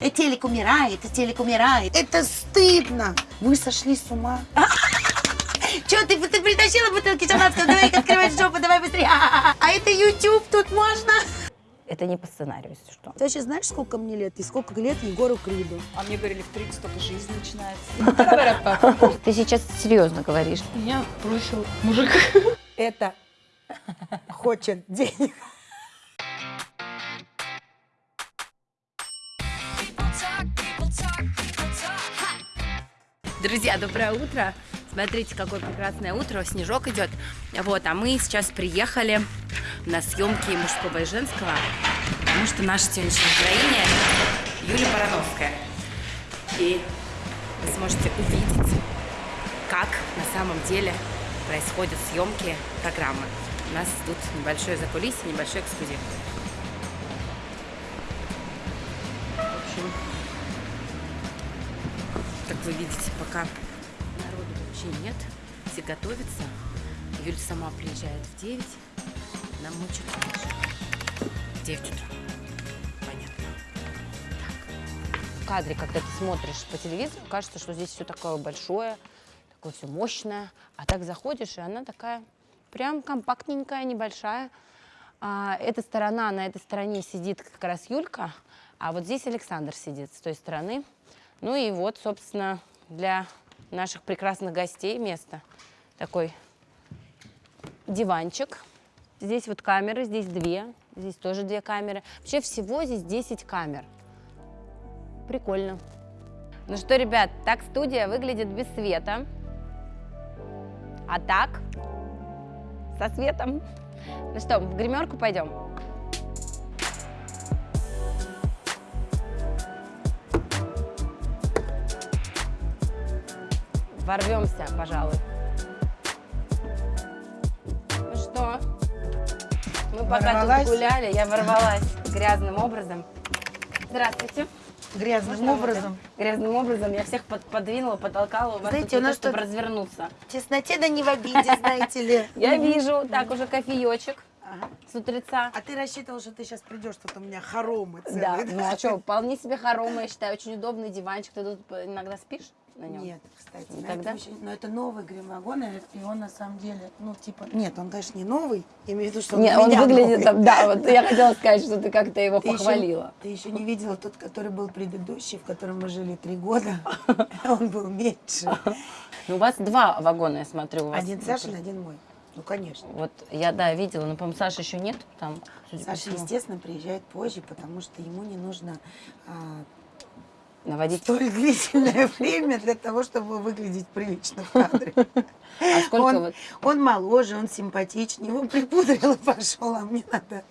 Э, Телек умирает, телек умирает. Это стыдно. Вы сошли с ума. Че, ты, ты притащила бутылки шампанского? Давай открывай жопу, давай быстрее. А это YouTube, тут можно. Это не по сценарию, если что. Ты вообще знаешь, сколько мне лет и сколько лет Егору Криду? А мне говорили, в 30 только жизнь начинается. Ты сейчас серьезно говоришь. Меня бросил мужик. Это хочет денег. Друзья, доброе утро. Смотрите, какое прекрасное утро. Снежок идет. Вот, а мы сейчас приехали на съемки мужского и женского, потому что наша сегодняшняя героиня Юлия Барановская. И вы сможете увидеть, как на самом деле происходят съемки программы. У нас тут небольшое закулисье, небольшой эксклюзив. В общем, как вы видите, пока народу вообще нет, все готовятся. Юля сама приезжает в 9, нам мы чуть раньше. В 9 утра. Понятно. Так. В кадре, когда ты смотришь по телевизору, кажется, что здесь все такое большое, такое все мощное. А так заходишь, и она такая прям компактненькая, небольшая. А, эта сторона, на этой стороне сидит как раз Юлька, а вот здесь Александр сидит с той стороны. Ну и вот, собственно, для наших прекрасных гостей место. Такой диванчик. Здесь вот камеры, здесь две, здесь тоже две камеры. Вообще всего здесь 10 камер. Прикольно. Ну что, ребят, так студия выглядит без света. А так, со светом. Ну что, в гримерку пойдем? Ворвемся, пожалуй. Ну что? Мы пока Ворвалась? тут гуляли, я ворвалась грязным образом. Здравствуйте. Грязным Можно вот образом. Грязным образом. Я всех под- подвинула, потолкала. У вас Знаете, тут у не то, нас чтобы тут- развернуться. В тесноте да не в обиде, знаете ли. Я вижу, так уже кофеечек Ага. с утреца. А ты рассчитывал, что ты сейчас придешь, тут у меня хоромы целые. Да, ну а что, вполне себе хоромы, я считаю, очень удобный диванчик. Ты тут иногда спишь на нем? Нет, кстати, на тогда? этом еще- но это новый гримвагон, и он на самом деле, ну, типа, нет, он, конечно, не новый, я имею в виду, что он, Не, у он выглядит, новый. там, да, вот я хотела сказать, что ты как-то его Ты еще- похвалила. ты еще не видела тот, который был предыдущий, в котором мы жили три года. Он был меньше. Ну, у вас два вагона, я смотрю. У вас Один. Сашин, один мой. Ну, конечно. Вот я, да, видела, но, по-моему, Саши еще нет там. Саша, естественно, приезжает позже, потому что ему не нужно а, Наводить. столь длительное время для того, чтобы выглядеть прилично в кадре. А сколько он, вот? он моложе, он симпатичнее, его припудрил и пошел, а мне надо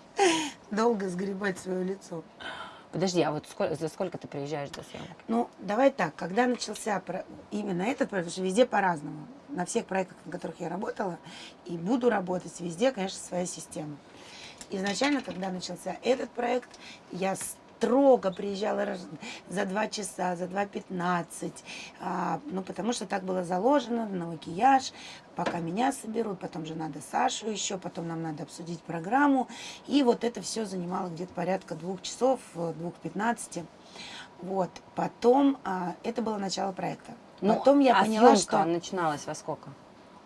долго сгребать свое лицо. Подожди, а вот сколько, за сколько ты приезжаешь до съемок? Ну, давай так, когда начался про- именно этот проект, потому что везде по-разному. На всех проектах, на которых я работала и буду работать, везде, конечно, своя система. Изначально, когда начался этот проект, я строго приезжала за два часа, за 2.15, а, ну, потому что так было заложено на макияж, пока меня соберут, потом же надо Сашу еще, потом нам надо обсудить программу, и вот это все занимало где-то порядка двух часов, э, двух пятнадцати. Вот, потом, а, это было начало проекта. Потом я а поняла, что начиналась во сколько?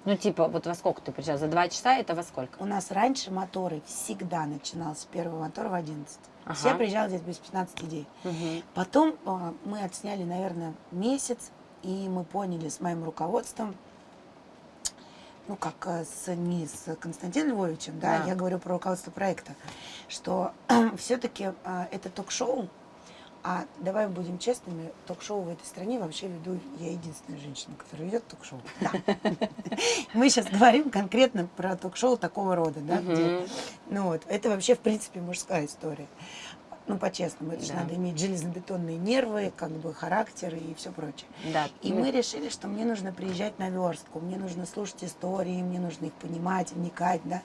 Ну, типа, вот во сколько ты приезжал? За два часа это во сколько? у нас раньше моторы всегда начинался первый мотор в 11. Ага. Все приезжали где-то без 15 идей. Мгм. Потом а, мы отсняли, наверное, месяц, и мы поняли с моим руководством, ну, как а, с, не с Константином Львовичем, да, Да. я говорю про руководство проекта, что все-таки это ток-шоу, а давай будем честными, ток-шоу в этой стране вообще веду я единственная женщина, которая ведет ток-шоу. Да. Мы сейчас говорим конкретно про ток-шоу такого рода, да, где ну вот, это вообще, в принципе, мужская история. Ну, по-честному, это же Да. надо иметь железобетонные нервы, как бы характер и все прочее. Да. И мы решили, что мне нужно приезжать на верстку, мне нужно слушать истории, мне нужно их понимать, вникать, да.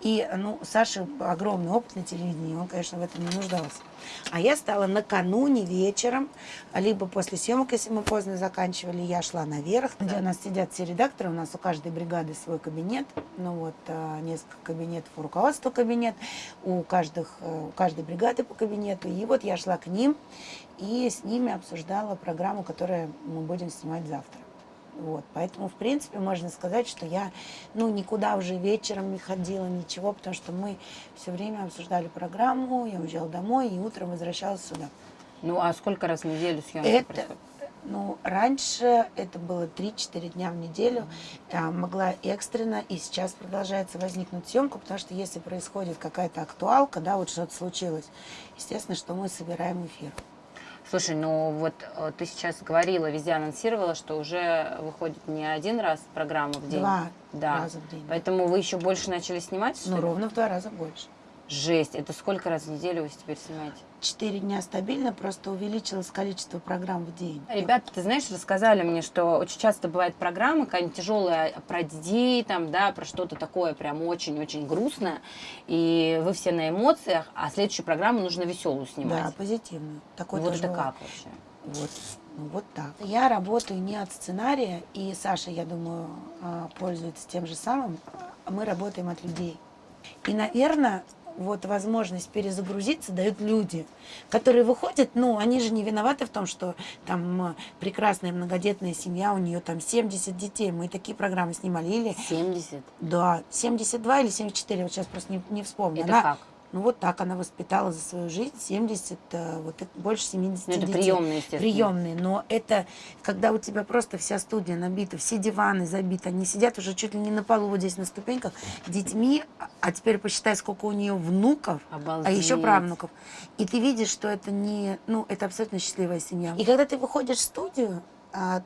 И, ну, Саша огромный опыт на телевидении, он, конечно, в этом не нуждался. А я стала накануне вечером, либо после съемок, если мы поздно заканчивали, я шла наверх, где у нас сидят все редакторы, у нас у каждой бригады свой кабинет, ну вот а, несколько кабинетов, у руководства кабинет, у, каждых, э, у каждой бригады по кабинету. И вот я шла к ним и с ними обсуждала программу, которую мы будем снимать завтра. Вот, поэтому, в принципе, можно сказать, что я, ну, никуда уже вечером не ходила, ничего, потому что мы все время обсуждали программу, я уезжала домой и утром возвращалась сюда. Ну, а сколько раз в неделю съемки Это, происходит? ну, раньше это было 3-4 дня в неделю, а, могла экстренно, и сейчас продолжается возникнуть съемка, потому что если происходит какая-то актуалка, да, вот что-то случилось, естественно, что мы собираем эфир. Слушай, ну вот э, ты сейчас говорила, везде анонсировала, что уже выходит не один раз программа в день. Два да. раза в день. Поэтому вы еще больше начали снимать? что Ну, ли? ровно в два раза больше. Жесть. Это сколько раз в неделю вы теперь снимаете? Четыре дня стабильно, просто увеличилось количество программ в день. Ребята, ты знаешь, рассказали мне, что очень часто бывает программа какая-нибудь тяжелая про детей, там, да, про что-то такое прям очень-очень грустное, и вы все на эмоциях, а следующую программу нужно веселую Да, снимать. позитивную. Такой вот тоже это как вообще? Вот, ну, вот так. Я работаю не от сценария, и Саша, я думаю, а, пользуется тем же самым. Мы работаем от людей. И, наверное, вот возможность перезагрузиться дают люди, которые выходят, ну, они же не виноваты в том, что там м, прекрасная многодетная семья, у нее там 70 детей. Мы такие программы снимали. Или, 70? да, 72 или 74, вот сейчас просто не, не вспомню. Это Она- как? Ну, вот так она воспитала за свою жизнь 70, э, вот больше 70 Ну, это детей. приемные, естественно. Приемные, но это когда у тебя просто вся студия набита, все диваны забиты, они сидят уже чуть ли не на полу вот здесь на ступеньках детьми, а- а теперь посчитай, сколько у нее внуков, а еще Обалдеть. правнуков. И ты видишь, что это не, ну, это абсолютно счастливая семья. И когда ты выходишь в студию, а,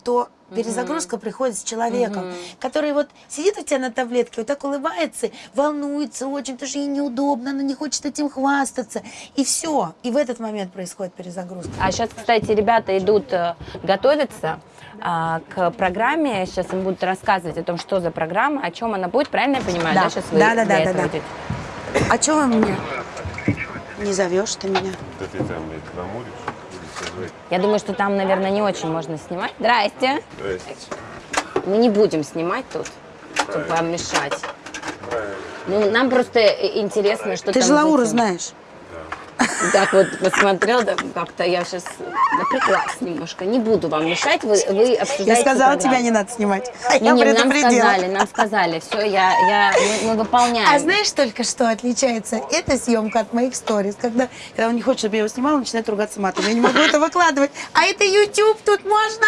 то перезагрузка приходит с человеком, Мгм. который вот сидит у тебя на таблетке, вот так улыбается, волнуется очень, потому что ей неудобно, она не хочет этим хвастаться. И все. И в этот момент происходит перезагрузка. А сейчас, кстати, ребята идут э, готовиться а, к программе. Сейчас им будут рассказывать о том, что за программа, о чем она будет. Правильно я понимаю? Да. Сейчас вы Да, да, да, да, да. идете? А что вы меня не зовешь ты меня? Да ты там блядь, созвать. Я думаю, что там, наверное, не очень можно снимать. Здрасте. Здрасте. Мы не будем снимать тут, чтобы вам мешать. Правильно. Ну, нам просто э, интересно, что Ты там же Лауру знаешь. Так вот посмотрел, да, как-то я сейчас напряглась немножко. Не буду вам мешать, вы, вы обсуждаете Я сказала, тебя не надо снимать. А Не, я не, нам сказали, нам сказали, все, я, я, мы, мы выполняем. А знаешь только, что отличается эта съемка от моих сториз? Когда, когда он не хочет, чтобы я его снимала, он начинает ругаться матом. Я не могу это выкладывать. А это YouTube, тут можно.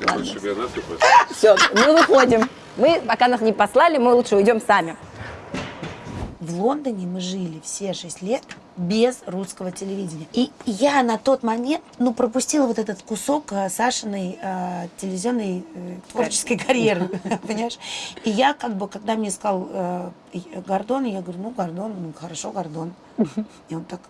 Насыпал? Все, мы выходим. Мы, пока нас не послали, мы лучше уйдем сами. В Лондоне мы жили все шесть лет без русского телевидения. И я на тот момент, ну, пропустила вот этот кусок э, Сашиной э, телевизионной э, творческой карьеры, понимаешь? И я как бы, когда мне сказал э, и- Гордон, я говорю, ну, Гордон, ну, хорошо, Гордон. И он так,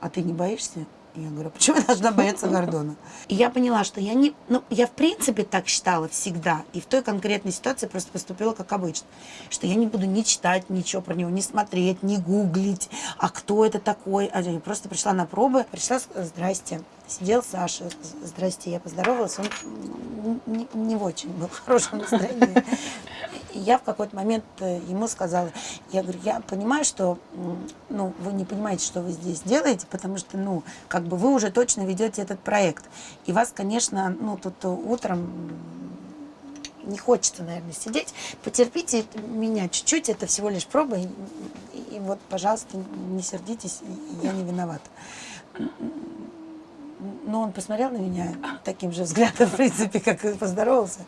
а ты не боишься? Я говорю, «А почему я должна бояться Гордона? И я поняла, что я не... Ну, я в принципе так считала всегда. И в той конкретной ситуации просто поступила как обычно. Что я не буду ни читать ничего про него, ни смотреть, ни гуглить. А кто это такой? А я просто пришла на пробы. Пришла, здрасте. Сидел Саша, здрасте, я поздоровалась. Он м, не, не в очень был в хорошем настроении. И я в какой-то момент э, ему сказала, я говорю, я понимаю, что ну, вы не понимаете, что вы здесь делаете, потому что, ну, как бы вы уже точно ведете этот проект. И вас, конечно, ну, тут э, утром не хочется, наверное, сидеть. Потерпите меня чуть-чуть, это всего лишь проба. И- и вот, пожалуйста, не сердитесь, я не виновата. Но он посмотрел на меня таким же взглядом, в принципе, как и поздоровался.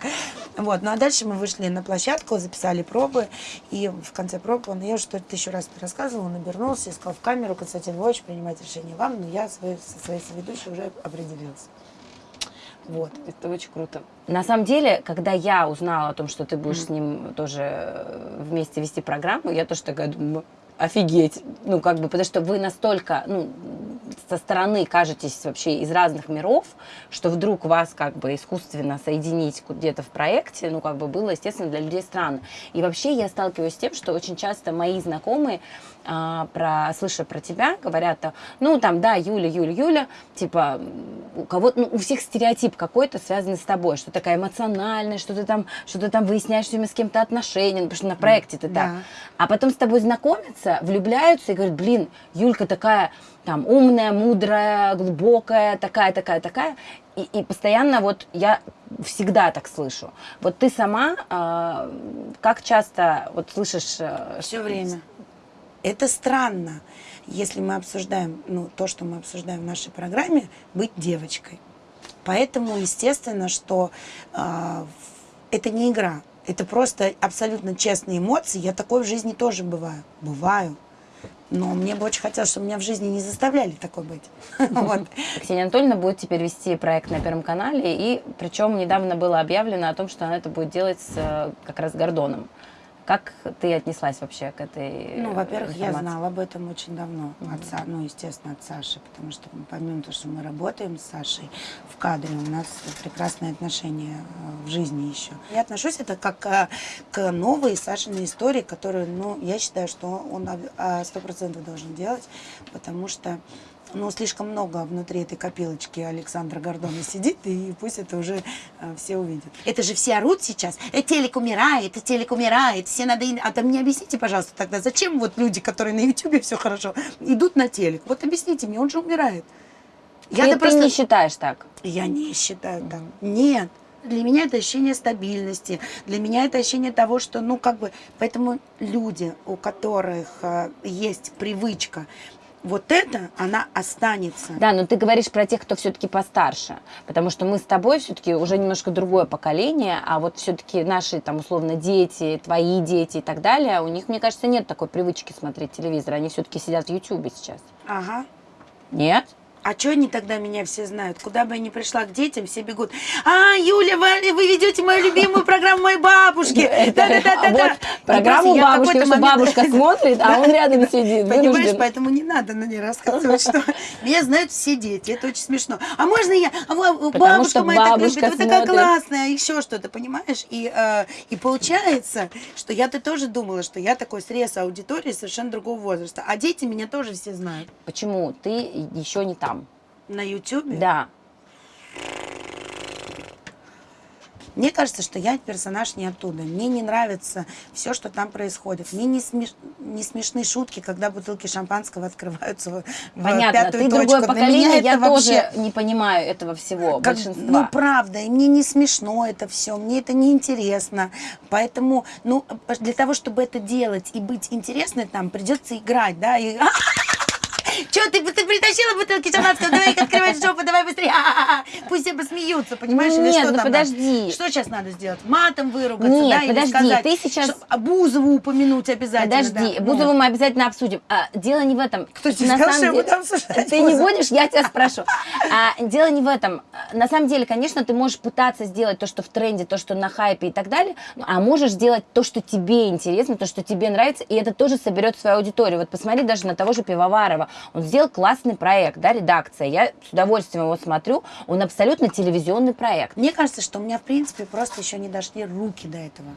Вот. Ну а дальше мы вышли на площадку, записали пробы. И в конце проб он, я что-то тысячу раз это рассказывала, он обернулся и сказал в камеру, Константин Львович, принимать решение вам, но я свой- со своей соведущей уже определился. Вот. Это очень круто. На самом деле, когда я узнала о том, что ты будешь с ним тоже э, вместе вести программу, я тоже такая думаю, офигеть. Ну, как бы, потому что вы настолько, ну, со стороны кажетесь вообще из разных миров, что вдруг вас как бы искусственно соединить где-то в проекте, ну, как бы было, естественно, для людей странно. И вообще я сталкиваюсь с тем, что очень часто мои знакомые а, про, слыша про тебя, говорят, ну, там, да, Юля, Юля, Юля, типа, у кого ну, у всех стереотип какой-то связанный с тобой, что такая эмоциональная, что ты там, что ты там выясняешь время с кем-то отношения, ну, потому что на проекте ты так. Да. А потом с тобой знакомятся, влюбляются и говорят, блин, Юлька такая там умная, мудрая, глубокая, такая, такая, такая. И, и постоянно вот я всегда так слышу. Вот ты сама э, как часто вот слышишь... Э, Все время. Это странно, если мы обсуждаем, ну, то, что мы обсуждаем в нашей программе, быть девочкой. Поэтому, естественно, что э, это не игра. Это просто абсолютно честные эмоции. Я такой в жизни тоже бываю. Бываю. Но мне бы очень хотелось, чтобы меня в жизни не заставляли такой быть. Ксения Анатольевна будет теперь вести проект на Первом канале, и причем недавно было объявлено о том, что она это будет делать с э, как раз Гордоном. Как ты отнеслась вообще к этой Ну, во-первых, я знала об этом очень давно от Са- ну, естественно, от Саши, потому что помимо того, что мы работаем с Сашей в кадре, у нас прекрасные отношения э, в жизни еще. Я отношусь это как э, к новой Сашиной истории, которую, ну, я считаю, что он сто процентов должен делать, потому что ну, слишком много внутри этой копилочки Александра Гордона сидит, и пусть это уже э, все увидят. Это же все орут сейчас. «Э, телек умирает, э, телек умирает, все надо... ин-». А там мне объясните, пожалуйста, тогда, зачем вот люди, которые на Ютубе все хорошо, идут на телек? Вот объясните мне, он же умирает. Я-то ты просто... не считаешь так? Я не считаю так. Нет. Для меня это ощущение стабильности, для меня это ощущение того, что, ну, как бы, поэтому люди, у которых э, есть привычка, вот это, она останется. Да, но ты говоришь про тех, кто все-таки постарше, потому что мы с тобой все-таки уже немножко другое поколение, а вот все-таки наши там условно дети, твои дети и так далее, у них, мне кажется, нет такой привычки смотреть телевизор, они все-таки сидят в Ютубе сейчас. Ага. Нет? А что они тогда меня все знают? Куда бы я ни пришла к детям, все бегут. А, Юля, вы, вы ведете мою любимую программу моей бабушки. Да-да-да-да-да. А вот программу бабушки, какой-то что бабушка смотрит, а он рядом сидит, Понимаешь, поэтому не надо на ней рассказывать, что меня знают все дети. Это очень смешно. А можно я? А бабушка моя так любит, вы такая классная, еще что-то, понимаешь? И, э, и получается, что я-то тоже думала, что я такой срез аудитории совершенно другого возраста. А дети меня тоже все знают. Почему ты еще не там? На Ютубе? Да. Мне кажется, что я персонаж не оттуда. Мне не нравится все, что там происходит. Мне не, смеш... не смешны шутки, когда бутылки шампанского открываются в в Понятно, пятую ты точку. другое Для поколение, я вообще... тоже не понимаю этого всего, Как- большинства. ну, правда, и мне не смешно это все, мне это не интересно. Поэтому, ну, для того, чтобы это делать и быть интересной там, придется играть, да, и... Че, ты, ты притащила бутылки шампанского, давай их открывай жопу, давай быстрее. А-а-а. Пусть все посмеются, понимаешь, или Нет, что ну там подожди. надо? Что сейчас надо сделать? Матом выругаться, Нет, да, или подожди, сказать, ты сейчас- что- а Бузову упомянуть обязательно. Подожди, да. Ну. Бузову мы обязательно обсудим. А, дело не в этом. Кто тебе На сказал, самом что я деле- буду обсуждать Ты не Бузову? будешь, я тебя спрошу. А, дело не в этом. На самом деле, конечно, ты можешь пытаться сделать то, что в тренде, то, что на хайпе и так далее, ну, а можешь сделать то, что тебе интересно, то, что тебе нравится, и это тоже соберет свою аудиторию. Вот посмотри даже на того же Пивоварова. Он сделал классный проект, да, редакция. Я с удовольствием его смотрю. Он абсолютно телевизионный проект. Мне кажется, что у меня, в принципе, просто еще не дошли руки до этого.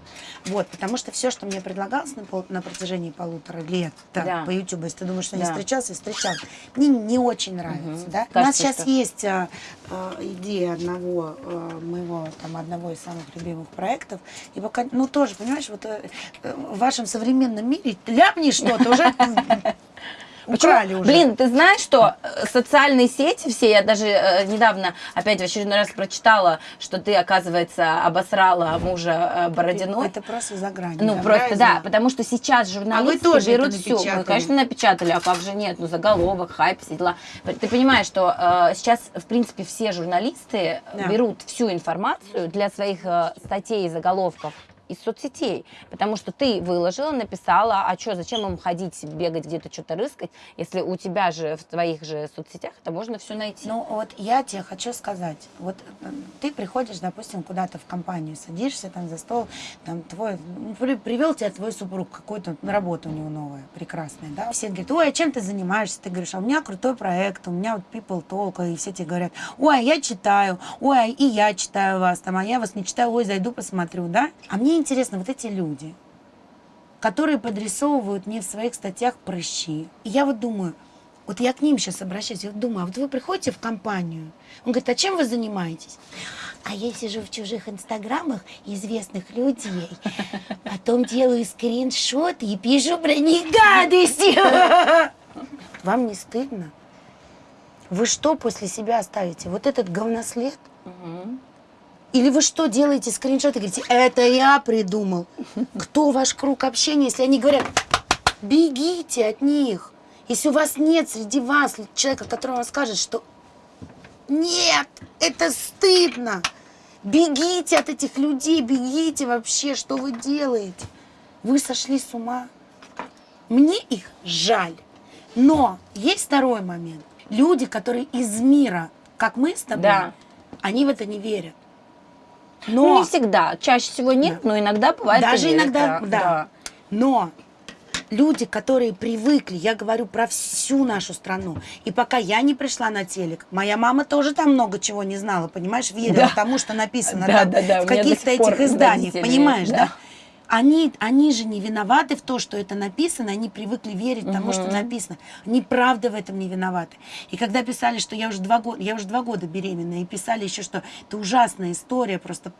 Вот, потому что все, что мне предлагалось на, пол- на протяжении полутора лет да, Да. по YouTube, если ты думаешь, что Да. не встречался, встречался, мне не очень нравится, да. у нас Кажется, сейчас что- есть а, а, идея одного а, моего, там, одного из самых любимых проектов, и пока, ну, тоже, понимаешь, вот э, э, в вашем современном мире ляпни что-то, уже украли уже. Блин, ты знаешь, что э, социальные сети все, я даже э, недавно опять в очередной раз прочитала, что ты, оказывается, обосрала мужа э, Бородиной. Это просто за гранью. Ну, да, просто, да, потому что сейчас журналисты А тоже берут это всю. Мы, конечно, напечатали, а как же нет? Ну, заголовок, хайп, все дела. Ты понимаешь, что э, сейчас, в принципе, все журналисты Да. берут всю информацию для своих э, статей и заголовков из соцсетей, потому что ты выложила, написала, а что, зачем им ходить, бегать где-то, что-то рыскать, если у тебя же в твоих же соцсетях это можно все найти. Ну вот я тебе хочу сказать, вот э, ты приходишь, допустим, куда-то в компанию, садишься там за стол, там твой, при- привел тебя твой супруг, какой-то на работу у него новая, прекрасная, да, все говорят, ой, а чем ты занимаешься? Ты говоришь, а у меня крутой проект, у меня вот people talk, и все тебе говорят, ой, а я читаю, ой, а и я читаю вас, там, а я вас не читаю, ой, зайду посмотрю, да, а мне интересно, вот эти люди, которые подрисовывают мне в своих статьях прыщи. И я вот думаю, вот я к ним сейчас обращаюсь, я вот думаю, а вот вы приходите в компанию, он говорит, а чем вы занимаетесь? А я сижу в чужих инстаграмах известных людей, потом делаю скриншоты и пишу про них гадости. Вам не стыдно? Вы что после себя оставите? Вот этот говнослед? Или вы что делаете скриншоты и говорите, это я придумал? Кто ваш круг общения, если они говорят, бегите от них. Если у вас нет среди вас человека, который вам скажет, что нет, это стыдно. Бегите от этих людей, бегите вообще, что вы делаете? Вы сошли с ума. Мне их жаль. Но есть второй момент. Люди, которые из мира, как мы с тобой, Да. они в это не верят. Ну, Но не всегда. Чаще всего нет, но иногда бывает. даже иногда, да. Но люди, которые привыкли, я говорю про всю нашу страну, и пока я не пришла на телек, моя мама тоже там много чего не знала, понимаешь, верила Да. тому, что написано Да, там да, да, в каких-то этих изданиях, понимаешь, да? да. Они, они же не виноваты в том, что это написано, они привыкли верить тому, что написано. Они правда в этом не виноваты. И когда писали, что я уже два года, я уже два года беременна, и писали еще, что это ужасная история, просто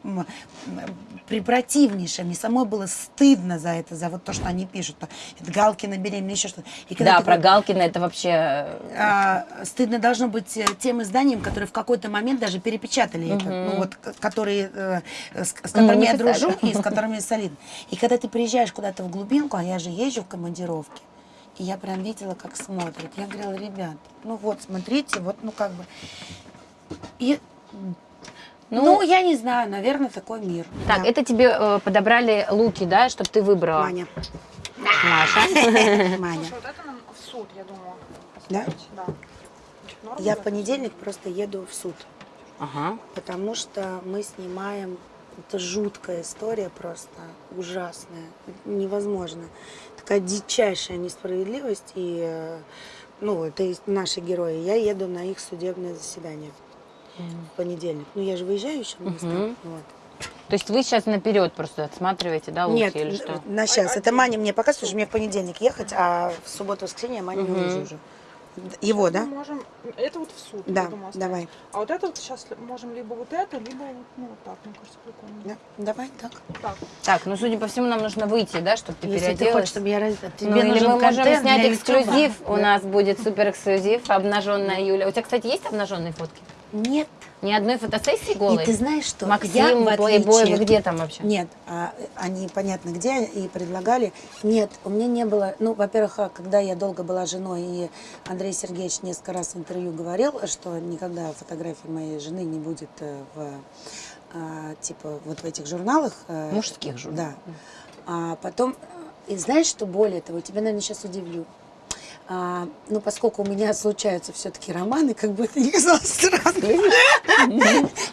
препротивнейшая. Мне самой было стыдно за это, за вот то, что они пишут. то Это Галкина беременна, еще что-то. Да, про вот- Галкина это вообще... а, стыдно должно быть э, тем изданиям, которые в какой-то момент даже перепечатали это, ну вот, которые, э, с, с Ну, которыми не я писали. дружу и с которыми солидно. И когда ты приезжаешь куда-то в глубинку, а я же езжу в командировке, и я прям видела, как смотрят. Я говорила, ребят, ну вот, смотрите, вот, ну как бы. И, ну, я не знаю, наверное, такой мир. Так, Да. это тебе э, подобрали луки, да, чтобы ты выбрала. Маня. Маша. Маня. Слушай, вот это нам в суд, я думаю. Да? Да. Норм Я в понедельник просто еду в суд. Ага. потому что мы снимаем это жуткая история просто ужасная, невозможно. Такая дичайшая несправедливость и э, ну это и наши герои. Я еду на их судебное заседание в понедельник. Ну я же выезжаю еще на места. Мгм. Вот. То есть вы сейчас наперед просто отсматриваете, да, луки Нет, или что? на сейчас. Это Маня мне показывает, что мне в понедельник ехать, а в субботу-воскресенье я Маню не уже. Его, Мы да? можем... Это вот в суд, Да, давай. А вот это вот сейчас можем либо вот это, либо вот, ну, вот так, мне кажется, прикольно. Да, давай так. Так. Так, ну, судя по всему, нам нужно выйти, да, чтобы ты Если ты переоделась. хочешь, чтобы я. Тебе Ну, или мы можем снять эксклюзив. У Да. нас будет супер эксклюзив. Обнаженная Юля. У тебя, кстати, есть обнаженные фотки? Нет. Ни одной фотосессии голой? И ты знаешь, что я, Максим, в Плейбой, отличие- вы где там вообще? Нет, а, они понятно где и предлагали. Нет, у меня не было. Ну, во-первых, а, когда я долго была женой, и Андрей Сергеевич несколько раз в интервью говорил, что никогда фотографии моей жены не будет э, в а, типа вот в этих журналах. э, Мужских журналах. Да. А потом, и знаешь, что более того, тебя, наверное, сейчас удивлю. А, ну, поскольку у меня случаются все-таки романы, как бы это ни казалось странно,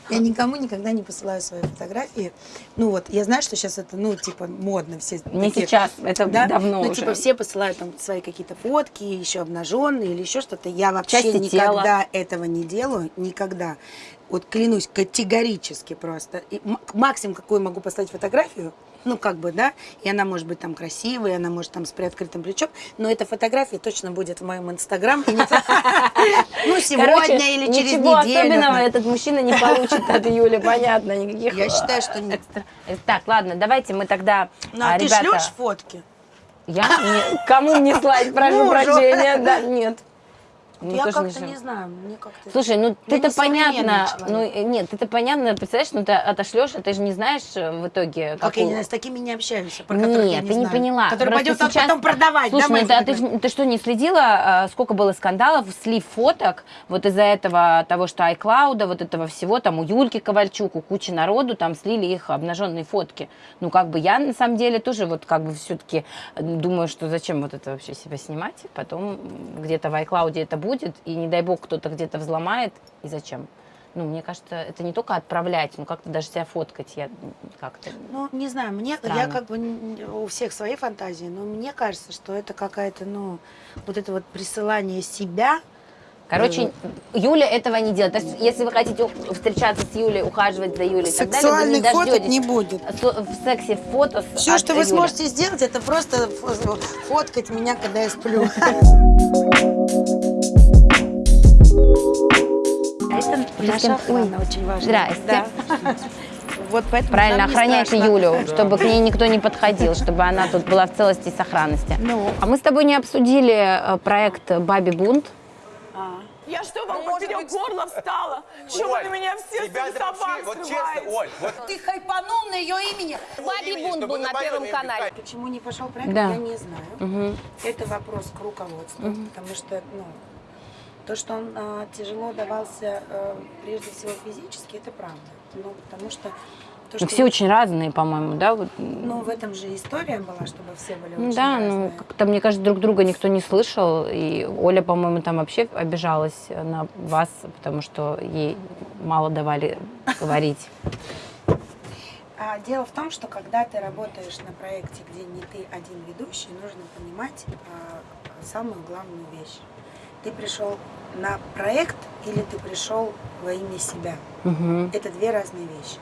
я никому никогда не посылаю свои фотографии. Ну вот, я знаю, что сейчас это, ну, типа, модно все. Не такие- сейчас, это да? давно ну, уже. типа, все посылают там свои какие-то фотки, еще обнаженные или еще что-то. Я вообще Части никогда этого не делаю, никогда. Вот клянусь, категорически просто. И максимум, какую могу послать фотографию, ну, как бы, да, и она может быть там красивой, и она может там с приоткрытым плечом, но эта фотография точно будет в моем инстаграм. Ну, сегодня или через ничего неделю. особенного этот мужчина не получит от Юли, понятно, никаких... Я считаю, что нет. экстра- Э, Так, ладно, давайте мы тогда, Ну, а ты ребята, шлешь фотки? я кому мне слать, прошу Мужу. прощения, да, нет. Ну, Я как-то не знаю, мне как-то... Слушай, ну Я ты-то понятно, ну э, нет, ты-то понятно, представляешь, ну ты отошлешь, а ты же не знаешь э, в итоге, Как я не с такими не общаюсь, про которых я Нет, не ты не знаю. поняла. Который пойдет сейчас- потом продавать, Слушай, да, мои ну это, а ты, ж- ты что, не следила, а, сколько было скандалов, слив фоток, вот из-за этого, того, что iCloud, вот этого всего, там у Юльки Ковальчук, у кучи народу, там слили их обнаженные фотки. Ну, как бы я, на самом деле, тоже вот как бы все-таки думаю, что зачем вот это вообще себя снимать, потом где-то в iCloud это будет, и не дай бог кто-то где-то взломает, и зачем? Ну, мне кажется, это не только отправлять, ну, как-то даже себя фоткать, я как-то... Ну, не знаю, мне, я Странно. как бы, у всех свои фантазии, но мне кажется, что это какая-то, ну, вот это вот присылание себя, Короче, Юля этого не делает. Есть, если вы хотите встречаться с Юлей, ухаживать за Юлей и так далее, вы не Сексуальных фоток дождетесь не будет. в сексе фото Все, что вы Юли. сможете сделать, это просто фо- фоткать меня, когда я сплю. А это наша охрана очень важная. Здрасте. Да. Вот поэтому Правильно, охраняйте страшно. Юлю, чтобы к ней никто не подходил, чтобы она тут была в целости и сохранности. Ну. А мы с тобой не обсудили э, проект «Баби бунт». Я что, вам поперек горла встала? Чего вы на меня все Ребята, собак вот честно? Оль, вот Ты хайпанул на ее имени. Бабий бунт был на Первом канале. Почему не пошел проект, Да. я не знаю. Это вопрос к руководству, потому что, ну, то, что он а, тяжело давался э, прежде всего физически, это правда. Ну, потому что то, что... Все очень разные, по-моему, да? Вот. Ну, в этом же история была, чтобы все были Ну очень да, разные. ну как-то, мне кажется, друг друга никто не слышал. И Оля, по-моему, там вообще обижалась на вас, потому что ей мало давали говорить. А дело в том, что когда ты работаешь на проекте, где не ты один ведущий, нужно понимать а, самую главную вещь. Ты пришел на проект или ты пришел во имя себя? Мгм. Это две разные вещи.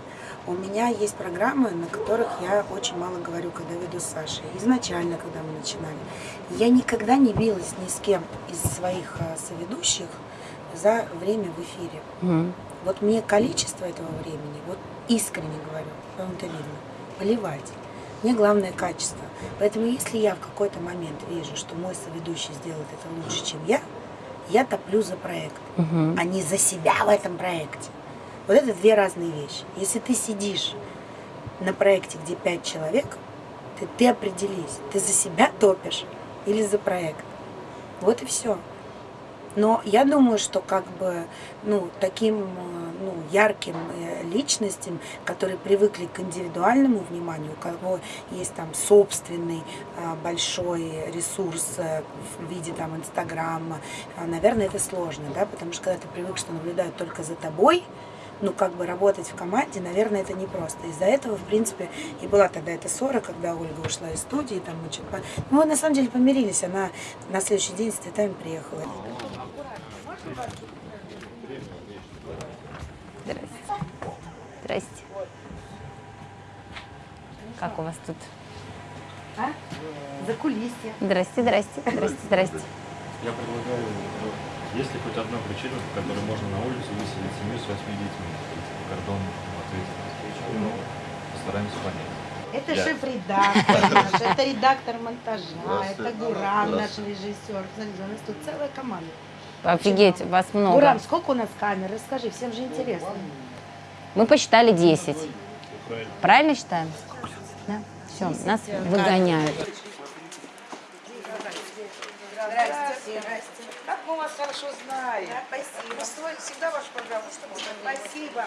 У меня есть программы, на которых я очень мало говорю, когда веду с Сашей. Изначально, когда мы начинали. Я никогда не билась ни с кем из своих а, соведущих за время в эфире. Мгм. Вот мне количество этого времени, вот искренне говорю, это видно, поливать. Мне главное качество. Поэтому если я в какой-то момент вижу, что мой соведущий сделает это лучше, чем я, я топлю за проект, Мгм. а не за себя в этом проекте. Вот это две разные вещи. Если ты сидишь на проекте, где пять человек, ты, ты определись, ты за себя топишь или за проект. Вот и все. Но я думаю, что как бы ну, таким э, ну, ярким э, личностям, которые привыкли к индивидуальному вниманию, у кого есть там собственный э, большой ресурс в виде там Инстаграма, наверное, это сложно, да, потому что когда ты привык, что наблюдают только за тобой, ну, как бы работать в команде, наверное, это непросто. Из-за этого, в принципе, и была тогда эта ссора, когда Ольга ушла из студии, там мы что-то... Ну, мы на самом деле помирились, она на следующий день с цветами приехала. Здрасте. Здрасте. Как у вас тут? За кулисье. Здрасте, здрасте, здрасте, здрасте. Я предлагаю, ну, есть ли хоть одна причина, по которой можно на улицу выселить семью с восьми детьми? По кордону ответственности. Ну, постараемся понять. Это Я- шеф-редактор наш, это редактор монтажа, это Гурам, наш режиссер. Смотрите, у нас тут целая команда. Офигеть, вас много. Гурам, сколько у нас камер? Расскажи, всем же интересно. Мы посчитали 10. Правильно считаем? Да? Все, нас выгоняют. Как мы вас хорошо знаем. спасибо. Всегда ваша программа. Спасибо.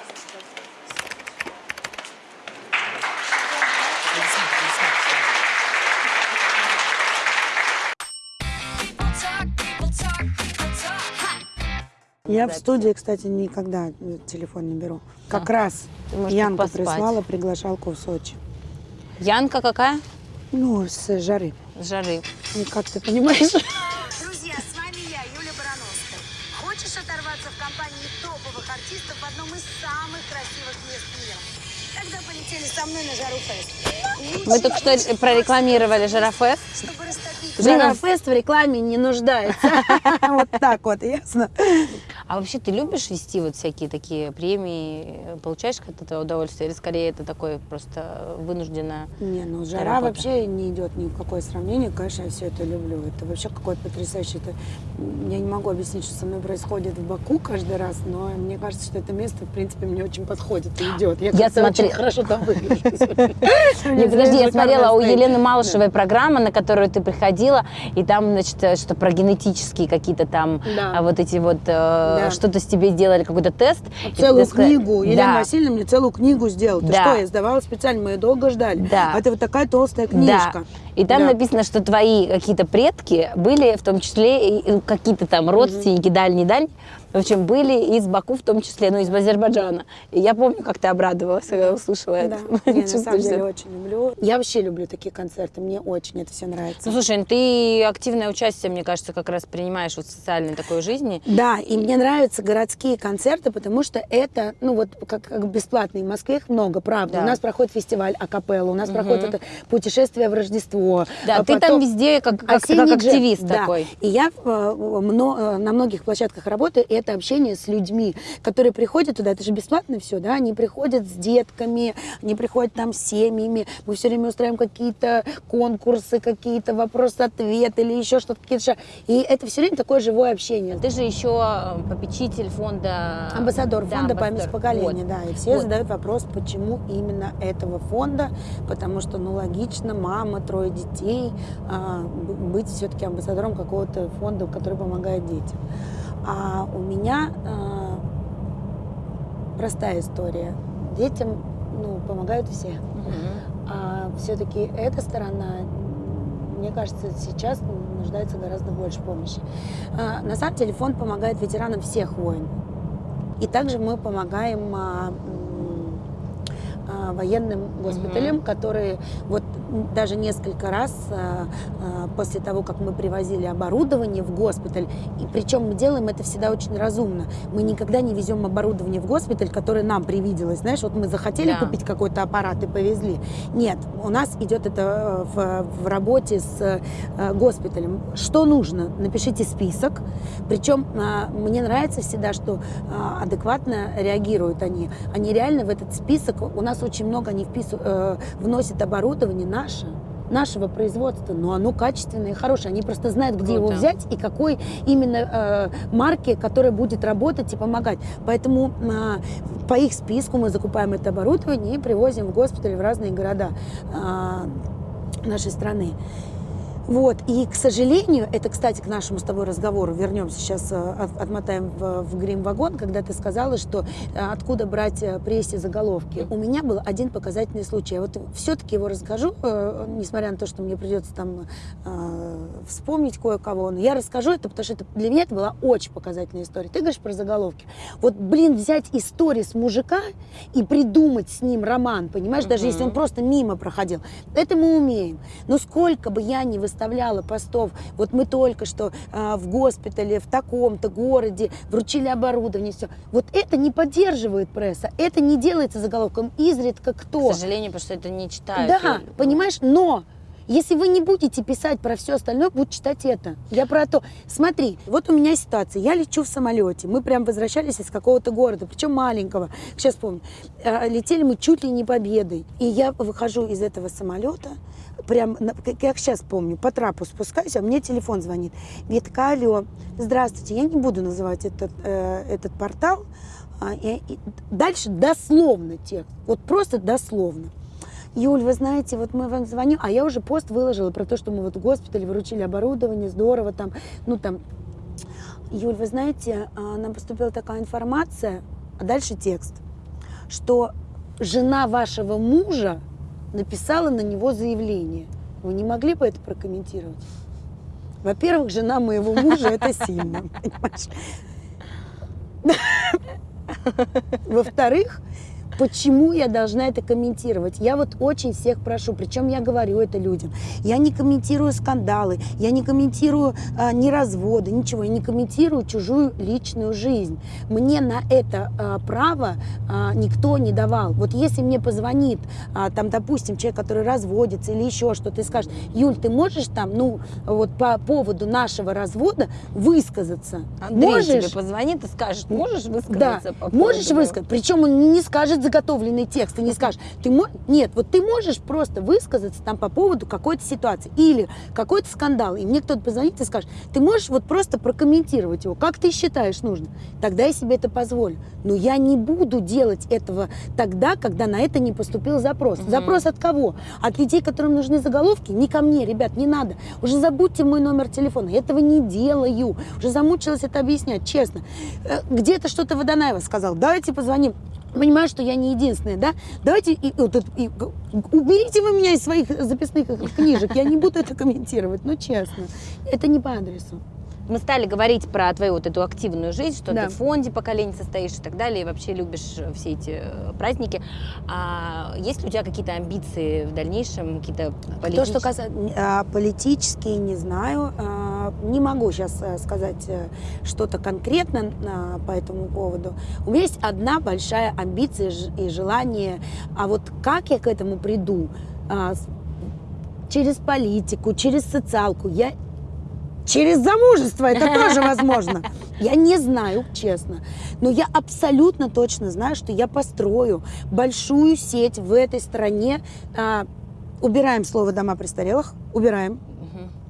Я в студии, кстати, никогда телефон не беру. Как раз Ты можешь Янка поспать. прислала приглашалку в Сочи. Янка какая? Ну, с жары. С жары. Ну, как ты понимаешь? полетели со мной на Жару Фест. Мы только что прорекламировали растопить Жарофест в рекламе не нуждается. Вот так вот, ясно? А вообще ты любишь вести вот всякие такие премии? Получаешь от этого удовольствие? Или скорее это такое просто вынужденное? Не, ну жара работа. вообще не идет ни в какое сравнение. Конечно, я все это люблю. Это вообще какое-то потрясающее. Это, я не могу объяснить, что со мной происходит в Баку каждый раз, но мне кажется, что это место, в принципе, мне очень подходит и идет. Я, Я смотри- очень хорошо там выгляжу. Подожди, я смотрела у Елены Малышевой программа, на которую ты приходила, и там, значит, э, что про генетические какие-то там а, вот эти вот, э, Да. что-то с тебе сделали, какой-то тест. Целую сказала- книгу. Елена Да. Васильевна мне целую книгу сделала. Ты Да. что, я сдавала специально, мы ее долго ждали. Да. А это вот такая толстая книжка. Да. И там Да. написано, что твои какие-то предки были, в том числе какие-то там родственники, дальние-дальние, В общем, были из Баку в том числе, ну, из Азербайджана. И я помню, как ты обрадовалась, когда услышала Да, это. не, на самом деле очень люблю. Я вообще люблю такие концерты, мне очень это все нравится. Ну, слушай, ну, ты активное участие, мне кажется, как раз принимаешь вот в социальной такой жизни. Да, и мне нравятся городские концерты, потому что это, ну вот, как, как бесплатные. В Москве их много, правда. Да. У нас проходит фестиваль Акапелла, у нас проходит это путешествие в Рождество. Да, а ты там потом везде как, как, как активист Да. такой. И я э, э, на многих площадках работаю, и это общение с людьми, которые приходят туда, это же бесплатно все, да, они приходят с детками, они приходят там с семьями, мы все время устраиваем какие-то конкурсы, какие-то вопрос-ответ или еще что-то, какие-то И это все время такое живое общение. Ты же еще э, попечитель фонда... Амбассадор Да, фонда память амбассадор. поколения, Вот. да. И все Вот. задают вопрос, почему именно этого фонда, потому что, ну, логично, мама, трое детей, а, быть все-таки амбассадором какого-то фонда, который помогает детям. А у меня а, простая история. Детям, ну, помогают все. Мгм. А все-таки эта сторона, мне кажется, сейчас нуждается гораздо больше помощи. А, На самом деле фонд помогает ветеранам всех войн. И также мы помогаем а, а, военным госпиталям, которые вот даже несколько раз а, а, после того, как мы привозили оборудование в госпиталь, и причем мы делаем это всегда очень разумно. Мы никогда не везем оборудование в госпиталь, которое нам привиделось. Знаешь, вот мы захотели Да. купить какой-то аппарат и повезли. Нет, у нас идет это э, в, в работе с э, госпиталем. Что нужно? Напишите список. Причем мне нравится всегда, что адекватно реагируют они. Они реально в этот список, у нас очень много они э, вносят оборудование наше нашего производства, но оно качественное и хорошее. Они просто знают, где его Круто. взять и какой именно э, марки, которая будет работать и помогать. Поэтому а, по их списку мы закупаем это оборудование и привозим в госпиталь в разные города а, нашей страны. Вот. И, к сожалению, это, кстати, к нашему с тобой разговору, вернемся сейчас, э, от- отмотаем в, в грим-вагон, когда ты сказала, что э, откуда брать э, прессе заголовки. У меня был один показательный случай. Я вот все-таки его расскажу, несмотря на то, что мне придется там вспомнить кое-кого. Но я расскажу это, потому что это, для меня это была очень показательная история. Ты говоришь про заголовки. Вот, блин, взять историю с мужика и придумать с ним роман, понимаешь, даже если он просто мимо проходил. Это мы умеем. Но сколько бы я ни выставляла постов, вот мы только что а, в госпитале, в таком-то городе вручили оборудование, все. Вот это не поддерживает пресса, это не делается заголовком. Изредка кто. К сожалению, потому что это не читают. Да, люди. понимаешь, но если вы не будете писать про все остальное, будут читать это. Я про то. Смотри, вот у меня ситуация. Я лечу в самолете. Мы прям возвращались из какого-то города, причем маленького. Сейчас помню. А, Летели мы чуть ли не победой. И я выхожу из этого самолета, прям, как сейчас помню, по трапу спускаюсь, а мне телефон звонит. Ветка, алло, здравствуйте. Я не буду называть этот, э, этот портал. А, и- и дальше дословно текст. Вот просто дословно. Юль, вы знаете, вот мы вам звоним, а я уже пост выложила про то, что мы вот в госпитале выручили оборудование, здорово там, ну там. Юль, вы знаете, а, нам поступила такая информация, а дальше текст, что жена вашего мужа написала на него заявление. Вы не могли бы это прокомментировать? Во-первых, жена моего мужа это сильно, понимаешь? Во-вторых, почему я должна это комментировать? Я вот очень всех прошу, причем я говорю это людям. Я не комментирую скандалы, я не комментирую а, ни разводы, ничего. Я не комментирую чужую личную жизнь. Мне на это а, право а, никто не давал. Вот если мне позвонит, а, там, допустим, человек, который разводится или еще что-то, и скажет, Юль, ты можешь там, ну, вот по поводу нашего развода высказаться? Андрей можешь? тебе позвонит и скажет, можешь Да, высказаться по можешь поводу- высказать. Причем он не скажет заготовленный текст и не скажет. Ты мо... Нет, вот ты можешь просто высказаться там по поводу какой-то ситуации или какой-то скандал. И мне кто-то позвонит и скажет, ты можешь вот просто прокомментировать его, как ты считаешь нужно. Тогда я себе это позволю. Но я не буду делать этого тогда, когда на это не поступил запрос. Запрос от кого? От людей, которым нужны заголовки? Не ко мне, ребят, не надо. Уже забудьте мой номер телефона. Я этого не делаю. Уже замучилась это объяснять, честно. Э, Где-то что-то Водонаева сказал. Давайте позвоним. Понимаю, что я не единственная, да? Давайте и, и г- уберите вы меня из своих записных книжек. Я не буду это комментировать, ну честно. Это не по адресу. Мы стали говорить про твою вот эту активную жизнь, что Да. ты в фонде поколений состоишь и так далее, и вообще любишь э, все эти э, праздники. А есть ли у тебя какие-то амбиции в дальнейшем, какие-то То, политические? что касается политические, не знаю. А, Не могу сейчас сказать э, что-то конкретно а, по этому поводу. У меня есть одна большая амбиция и желание. А вот как я к этому приду? А, Через политику, через социалку. Я Через замужество это тоже возможно. Я не знаю, честно. Но я абсолютно точно знаю, что я построю большую сеть в этой стране. А, убираем слово дома престарелых, убираем.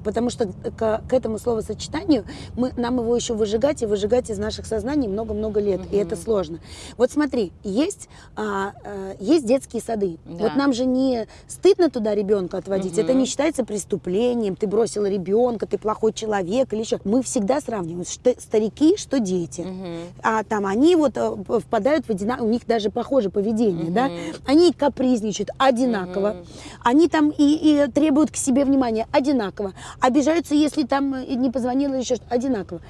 Потому что к, к этому словосочетанию мы, нам его еще выжигать и выжигать из наших сознаний много-много лет. И это сложно. Вот смотри, есть, а, а, есть детские сады. Да. Вот нам же не стыдно туда ребенка отводить. Это Мгм. не считается преступлением. Ты бросила ребенка, ты плохой человек или еще. Мы всегда сравниваем, что старики, что дети. Мгм. А там они вот э, впадают в одинаковое, у них даже похоже поведение, да? Они капризничают одинаково. Мгм. Они там и, и требуют к себе внимания одинаково. Обижаются, если там э, не позвонила еще что одинаково.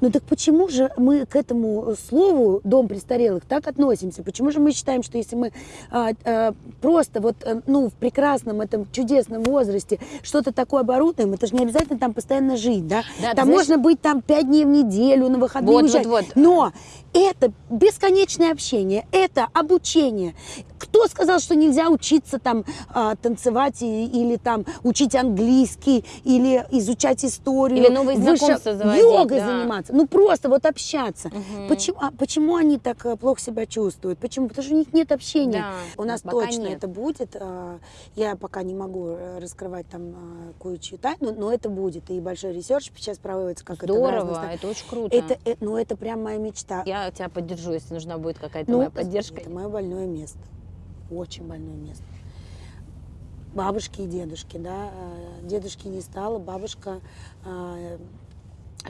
Ну так почему же мы к этому слову «дом престарелых» так относимся? Почему же мы считаем, что если мы а, а, просто вот, э, ну, в прекрасном этом чудесном возрасте что-то такое оборудуем, это же не обязательно там постоянно жить, да? Да, там знаешь- можно быть там пять дней в неделю, на выходные Вот, уезжать. вот, вот. Но это бесконечное общение, это обучение. Кто сказал, что нельзя учиться там а, танцевать и- или там учить английский, или изучать историю? Или новые выше- знакомства заводить, Йогой да. заниматься. Ну просто вот общаться. Мгм. Почему, а почему они так э, плохо себя чувствуют? Почему? Потому что у них нет общения. Да, У нас пока точно нет. это будет. а, Я пока не могу э, раскрывать там кое-чью тайну, но это будет. И большой research сейчас проводится, как это в разных Здорово, это очень круто. Это, э, ну, это прям моя мечта. Я тебя поддержу, если нужна будет какая-то Ну, моя поддержка. Это мое больное место. Очень больное место. Бабушки и дедушки, да. э, Дедушки не стало, бабушка э,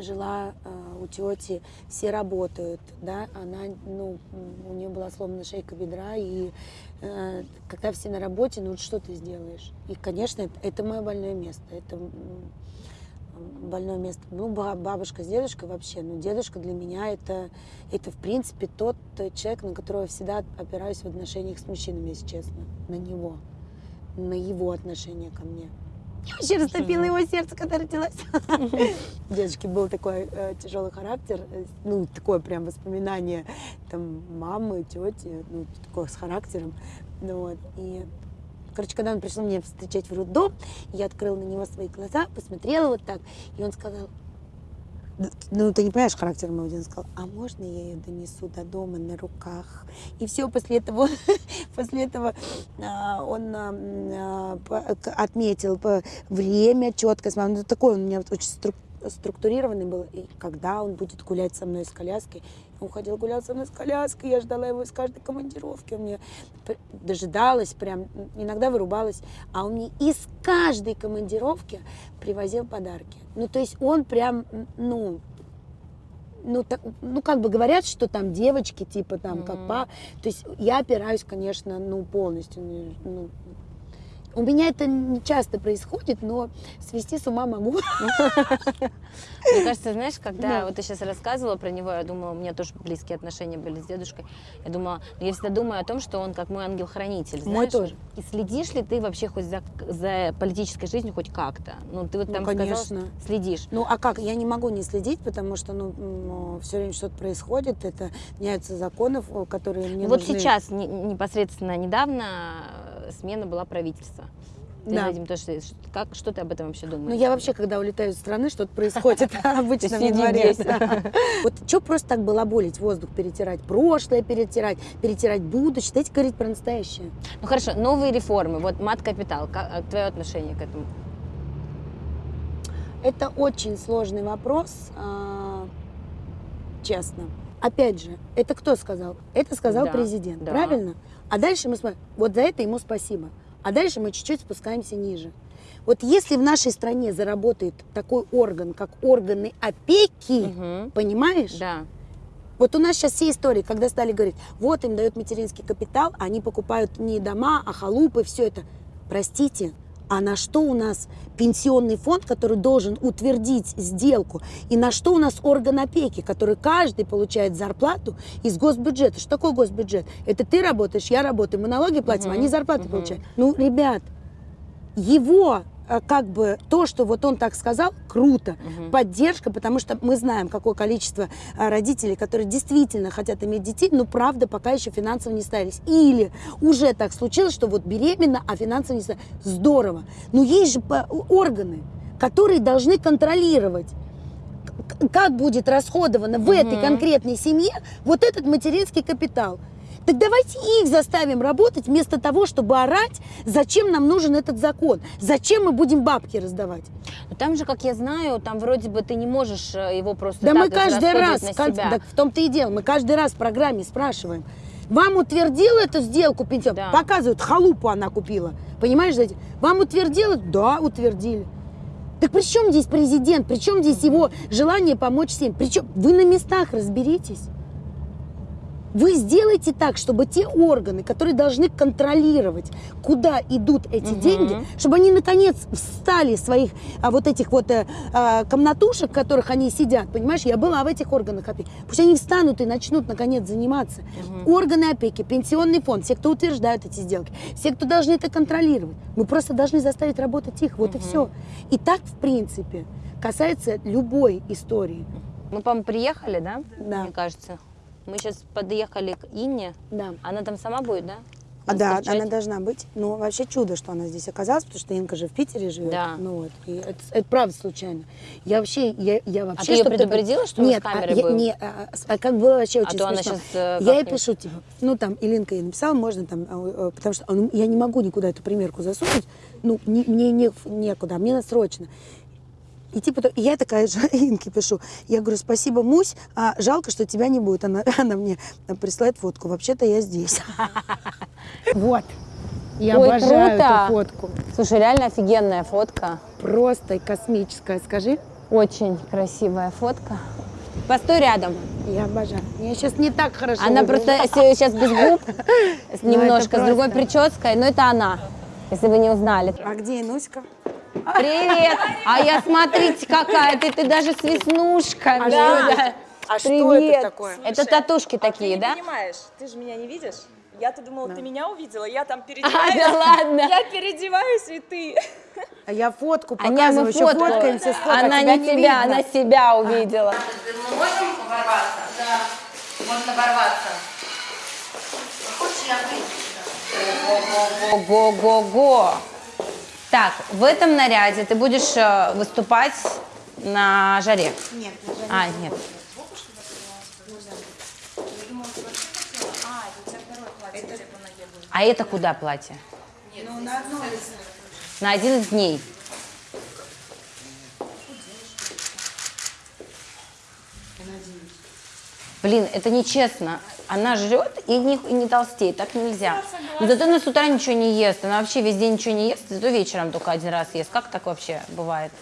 жила э, у тети, все работают, да. Она, ну, у нее была сломана шейка бедра, и э, когда все на работе, ну, что ты сделаешь? И, конечно, это, это мое больное место. Это больное место. Ну, ба- бабушка с дедушкой вообще. Но дедушка для меня это, это в принципе, тот э, человек, на которого я всегда опираюсь в отношениях с мужчинами, если честно. На него. На его отношение ко мне. Я вообще растопила его сердце, когда родилась. У дедушки был такой э, тяжелый характер, э, ну, такое прям воспоминание там мамы, тети, ну, такое с характером. Ну, вот. И Короче, когда он пришел меня встречать в роддом, я открыла на него свои глаза, посмотрела вот так, и он сказал, ну, ты не понимаешь характер моего он сказал, а можно я ее донесу до дома на руках? И все, после этого, после этого а, он а, а, отметил время четко, ну, такой он у меня очень струк- структурированный был, и когда он будет гулять со мной с коляской, он ходил гулял со мной с коляской, я ждала его из каждой командировки, он мне п- дожидалась, прям иногда вырубалась, а он мне из каждой командировки привозил подарки. Ну, то есть он прям, ну, ну, так, ну, как бы говорят, что там девочки, типа, там, как Мгм. па. То есть я опираюсь, конечно, ну, полностью. ну, у меня это не часто происходит, но свести с ума могу. Мне кажется, знаешь, когда Да. вот ты сейчас рассказывала про него, я думала, у меня тоже близкие отношения были с дедушкой. Я думала, ну, я всегда думаю о том, что он как мой ангел-хранитель. Мой тоже. И следишь ли ты вообще хоть за, за политической жизнью хоть как-то? Ну, ты вот Ну, там сказала, конечно. что следишь. Ну, а как? Я не могу не следить, потому что, ну, все время что-то происходит, это меняются законы, в- которые мне вот нужны. сейчас, не- непосредственно недавно, э, смена была правительства. Ты Да. этим тоже, ш- как, что ты об этом вообще думаешь? Ну, я вообще, когда улетаю из страны, что-то происходит обычно в январе. Вот что просто так балаболить, воздух перетирать, прошлое перетирать, перетирать будущее, дайте говорить про настоящее. Ну хорошо, новые реформы, вот мат-капитал, как, твое отношение к этому? Это очень сложный вопрос, а, честно. Опять же, это кто сказал? Это сказал Да, президент, да. правильно? А дальше мы смотрим, вот за это ему спасибо. А дальше мы чуть-чуть спускаемся ниже. Вот если в нашей стране заработает такой орган, как органы опеки, Мгм. понимаешь? Да. Вот у нас сейчас все истории, когда стали говорить, вот им дают материнский капитал, они покупают не дома, а халупы, все это. Простите, а на что у нас пенсионный фонд, который должен утвердить сделку, и на что у нас орган опеки, который каждый получает зарплату из госбюджета. Что такое госбюджет? Это ты работаешь, я работаю, мы налоги платим, они зарплаты получают. Ну, ребят, его как бы то, что вот он так сказал, круто, поддержка, потому что мы знаем, какое количество а, родителей, которые действительно хотят иметь детей, но правда пока еще финансово не ставились. Или уже так случилось, что вот беременна, а финансово не ставились. Здорово. Но есть же органы, которые должны контролировать как будет расходовано в этой конкретной семье вот этот материнский капитал. Так давайте их заставим работать вместо того, чтобы орать, зачем нам нужен этот закон, зачем мы будем бабки раздавать. Но там же, как я знаю, там вроде бы ты не можешь э, его просто Да так мы каждый раз, на себя. так в том-то и дело, мы каждый раз в программе спрашиваем, вам утвердил эту сделку пенсион? Да. Показывают, халупу она купила. Понимаешь? Вам утвердила? Да, утвердили. Так при чем здесь президент? При чем здесь его желание помочь всем? Причем вы на местах разберитесь. Вы сделайте так, чтобы те органы, которые должны контролировать, куда идут эти деньги, чтобы они наконец встали из своих а, вот этих вот э, а, комнатушек, в которых они сидят, понимаешь? Я была в этих органах опеки. Пусть они встанут и начнут наконец заниматься. Органы опеки, пенсионный фонд, все, кто утверждают эти сделки, все, кто должны это контролировать. Мы просто должны заставить работать их, вот и все. И так, в принципе, касается любой истории. Мы, по-моему, приехали, да? Да. Мне кажется. Мы сейчас подъехали к Инне. Да. Она там сама будет, да? А, да, встречать? она должна быть. Ну, вообще чудо, что она здесь оказалась, потому что Инка же в Питере живет. Да. Ну вот. И это, это правда случайно. Я вообще, я, я вообще. А ты чтоб предупредила, что мы с Нет, а камерой я- будем? не, а, а как было вообще очень то она смешно. щас, э, я ей пишу, типа, ну там, Илинка ей написала, можно там, э, э, потому что ну, я не могу никуда эту примерку засунуть, ну, не- мне не, некуда, мне надо срочно. И типа, то- и я такая же Инке пишу. Я говорю, спасибо, Мусь, а жалко, что тебя не будет. Она, она мне присылает фотку. Вообще-то я здесь. Вот. Я Ой, обожаю круто. эту фотку. Слушай, реально офигенная фотка. Просто космическая. Скажи. Очень красивая фотка. Постой рядом. Я обожаю. Я сейчас не так хорошо Она выгляжу. просто сейчас без губ, Ну, немножко, с другой прической, но это она, если вы не узнали. А где Инуська? Привет! А я, смотрите, какая ты, ты даже с веснушками. А что это? А что это такое? Это татушки такие, ты да? понимаешь, ты же меня не видишь. Я-то думала, ты меня увидела, я там А, переодеваюсь. да ладно. Я переодеваюсь, и ты. А я фотку А показываю, мы еще фотку. фоткаемся, сфоткаем, Она тебя не тебя, видно. она себя увидела. Мы можем ворваться? Да. Можно ворваться. Хочешь, я выйду? Ого-го-го. Так, в этом наряде ты будешь э, выступать на жаре. Нет, А, нет. А это куда платье? ну, на одной из... На один из дней. Блин, это нечестно. Она жрет и не, и не толстеет, так нельзя. Но зато она с утра ничего не ест, она вообще весь день ничего не ест, зато вечером только один раз ест. Как так вообще бывает?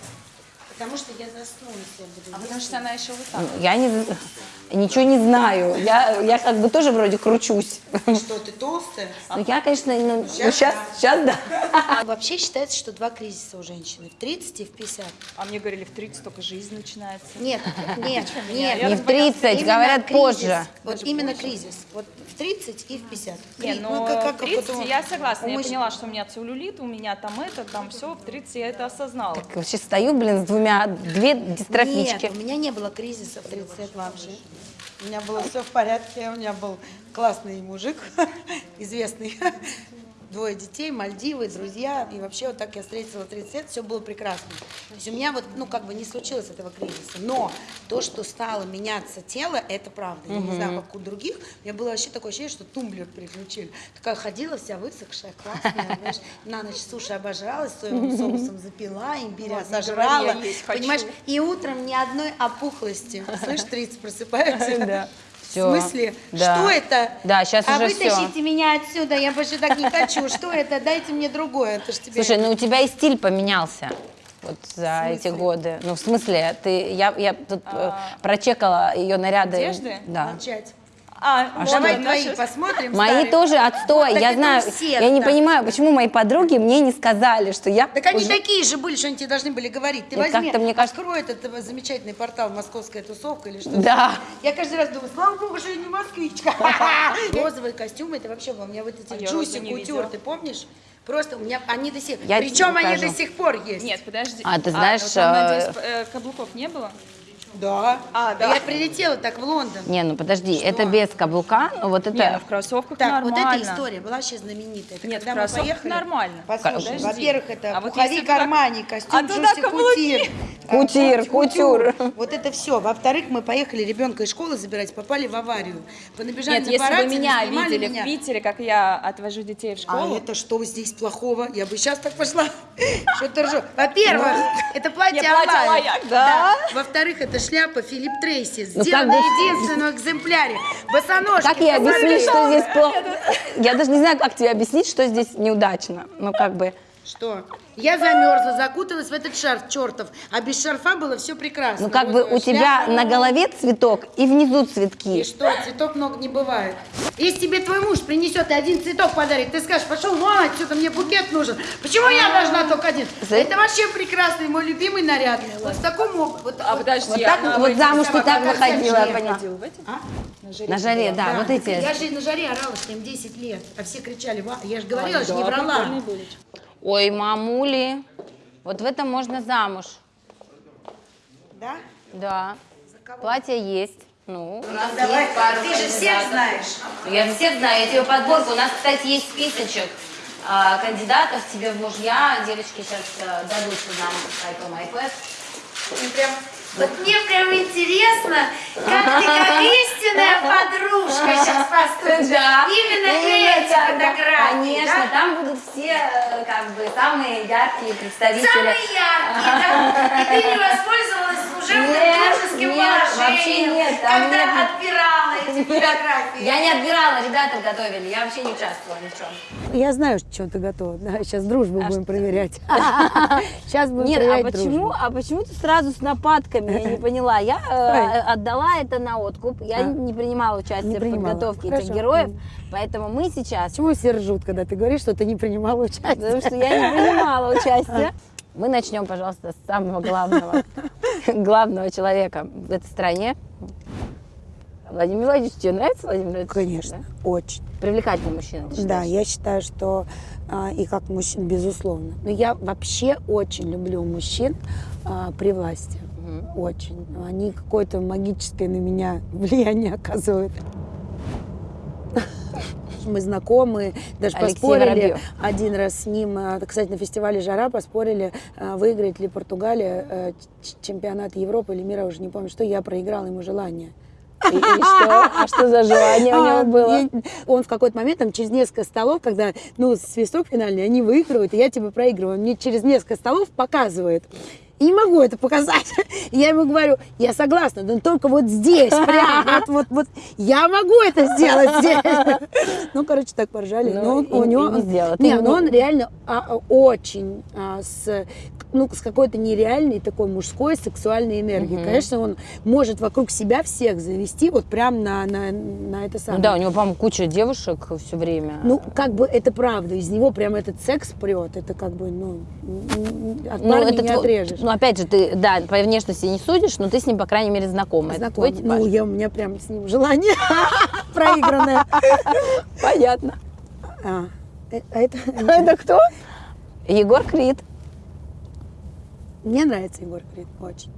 Потому что я засну, если я буду А потому что она еще вот так. Ну, Я не, ничего не знаю. Я, я как бы тоже вроде кручусь. Что, ты толстая? Ну, я, конечно, ну, сейчас, сейчас да. Вообще считается, что два кризиса у женщины. В 30 и в 50. А мне говорили, в 30 только жизнь начинается. Нет, нет, нет. Не в 30, Именно говорят, позже. Вот именно кризис. Вот в 30 и в 50. Не, Кри- ну, как- как в 30 вот у- я согласна. Я поняла, что у меня целлюлит, у меня там это, там все. В 30 я это осознала. Вообще стою, блин, с двумя, две дистрофички. Нет, у меня не было кризиса в 30 лет вообще. У меня было все в порядке, у меня был классный мужик, известный, двое детей, Мальдивы, друзья, и вообще вот так я встретила 30 лет, все было прекрасно. То есть у меня вот, ну, как бы не случилось этого кризиса, но то, что стало меняться тело, это правда. Я не знаю, как у других, у меня было вообще такое ощущение, что тумблер переключили. Такая ходила вся высохшая, классная, знаешь, на ночь суши обожралась, соевым соусом запила, имбиря сожрала, понимаешь, и утром ни одной опухлости. Слышь, 30 просыпаются. Да. В смысле? Да. Что это? Да, щас а уже всё. вытащите меня отсюда, я больше так не хочу. Что это? Дайте мне другое. Это ж тебе... Слушай, ну у тебя и стиль поменялся вот за эти годы. Ну, в смысле, ты, я, я тут э, прочекала ее наряды. Одежды? Да. Молчать. А, А можно давай наши- твои посмотрим. Мои старые. тоже отстой, Так я знаю. всех Я не так. понимаю, почему мои подруги мне не сказали, что я Так они уже- такие же были, что они тебе должны были говорить. Ты Нет, возьми, как-то, мне кажется- открой этот э, замечательный портал «Московская тусовка» или что Да. Я каждый раз думаю, слава богу, что я не москвичка. Розовые костюмы, это вообще у меня вот эти А я джуси кутюр, ты помнишь? Просто у меня они до сих Я Причем они до сих пор есть. Нет, подожди. А, ты знаешь, вот там, э, надеюсь, э, каблуков не было? Да. А, да. Я прилетела так в Лондон. Не, ну подожди, это без каблука, но вот Не, ну это... в кроссовках Так, нормально. вот эта история была вообще знаменитая. Это Нет, когда в мы кроссовках поехали, нормально. Послушай, во-первых, это А вот пуховик туда- Армани, костюм А туда Джуси каблуки. Кутир. Кутир, А, кутюр. Вот это все. Во-вторых, мы поехали ребенка из школы забирать, попали в аварию. Понабежали Нет, на если бы меня видели меня. в Питере, как я отвожу детей в А школу, это что здесь плохого? Я бы сейчас так пошла. Что ты ржешь? Во-первых, это платье. Алаяк, да. Во-вторых, это шляпа Филипп Трейси, Ну, сделана бы- в единственном экземпляре. Босоножки. Как я что что здесь плохо? Я даже не знаю, как тебе объяснить, что здесь неудачно. Ну, как бы... Что? Я замерзла, закуталась в этот шарф чертов, а без шарфа было все прекрасно. Ну, как бы Розовая у тебя шляпа. на голове цветок и внизу И цветки. что, цветов много не бывает. Если тебе твой муж принесет и один цветок подарит, ты скажешь, пошел вон отсюда, мне букет нужен. Почему я должна только один? За- Это вообще прекрасный, мой любимый наряд. Вот в таком об- вот, А, вот- подожди, вот а так на- вот Вот замуж ты так выходила, я шлем. поняла. ходил в эти? А? На жаре, да, Да, вот эти. Я же на жаре орала, что им 10 лет, а все кричали, я же говорила, А, что не да, врала. прикольные были. Ой, мамули, вот в этом можно замуж. Да? Да. Платье есть. Ну, у нас Давай, есть пару ты же всех знаешь. Я всех знаю, я тебе подборку. У нас, кстати, есть списочек а, кандидатов тебе в мужья. Девочки сейчас а, дадут нам iPhone, iPad. И прям, вот мне прям интересно, как ты как истинная подружка сейчас поступишь. Да. Именно Именно эти так, да. фотографии, Конечно, да? там будут все э, как бы самые яркие представители. Самые яркие, да? И ты не воспользовалась служебным Нет, дружеским нет, положением, вообще нет, там когда нет. отбирала эти фотографии. Я не отбирала, ребята готовили, я вообще не участвовала ни в чем. Я знаю, что ты готова. Да, сейчас дружбу будем проверять. Сейчас будем Нет, а проверять почему, дружбу. а почему ты сразу с нападками? Я не поняла. Я э, отдала это на откуп. Я А. не принимала участие Не в принимала. подготовке Хорошо. этих героев. Поэтому мы сейчас, Почему все ржут, когда ты говоришь, что ты не принимала участие? потому что я не принимала участие. Мы начнем, пожалуйста, с самого главного, главного человека в этой стране. Владимир Владимирович, тебе нравится Владимир Владимирович? Конечно, очень. Да? Привлекательный мужчина, ты Да, я считаю, что а, и как мужчин, безусловно. Но я вообще очень люблю мужчин а, при власти. Очень. Они какое-то магическое на меня влияние оказывают. Мы знакомы, даже Алексей поспорили Воробьев. один раз с ним, а, кстати, на фестивале «Жара» поспорили, а, выиграет ли Португалия э, чемпионат Европы или мира, уже не помню, что я проиграла ему желание. И, и что? А что за желание у А, него было? я- Он в какой-то момент, там, через несколько столов, когда, ну, свисток финальный, они выигрывают, и я типа проигрываю. Он мне через несколько столов показывает. И не могу это показать. И я ему говорю, я согласна, но только вот здесь, прям, вот, вот, вот, я могу это сделать здесь. Ну, короче, так поржали. Ну, Но он- и- у него... не сделал. Не, ему- но он реально а, а, очень а, с, ну, с какой-то нереальной такой мужской сексуальной энергией. Конечно, он может вокруг себя всех завести вот прям на, на, на это Ну самое. да, у него, по-моему, куча девушек все время. Ну, как бы это правда, из него прям этот секс прет, это как бы, ну, от парня не отрежешь. Ну, опять же, ты, да, по внешности не судишь, но ты с ним, по крайней мере, знакома. Типаж? Ну, я, у меня прям с ним желание проигранное. Понятно. А, э, а это... Это кто? Егор Крид. Мне нравится Егор Крид, очень.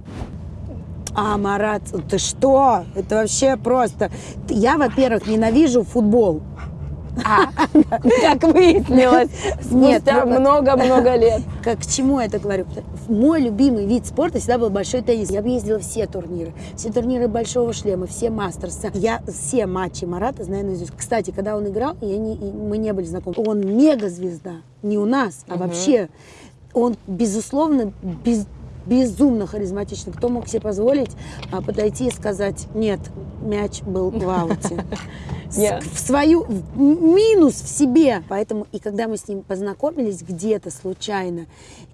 А, Марат, ты что? Это вообще просто... Я, во-первых, ненавижу футбол. А, как выяснилось, спустя много-много лет. Как, к чему я это говорю? Мой любимый вид спорта всегда был большой теннис. Я объездила все турниры. Все турниры Большого шлема, все мастерсы. Я все матчи Марата знаю наизусть. Кстати, когда он играл, я не, мы не были знакомы. Он мега-звезда. Не у нас, а вообще. Он, безусловно, без- безумно харизматичный. Кто мог себе позволить а, подойти и сказать, нет, мяч был в ауте. В свою в минус в себе. Поэтому и когда мы с ним познакомились где-то случайно,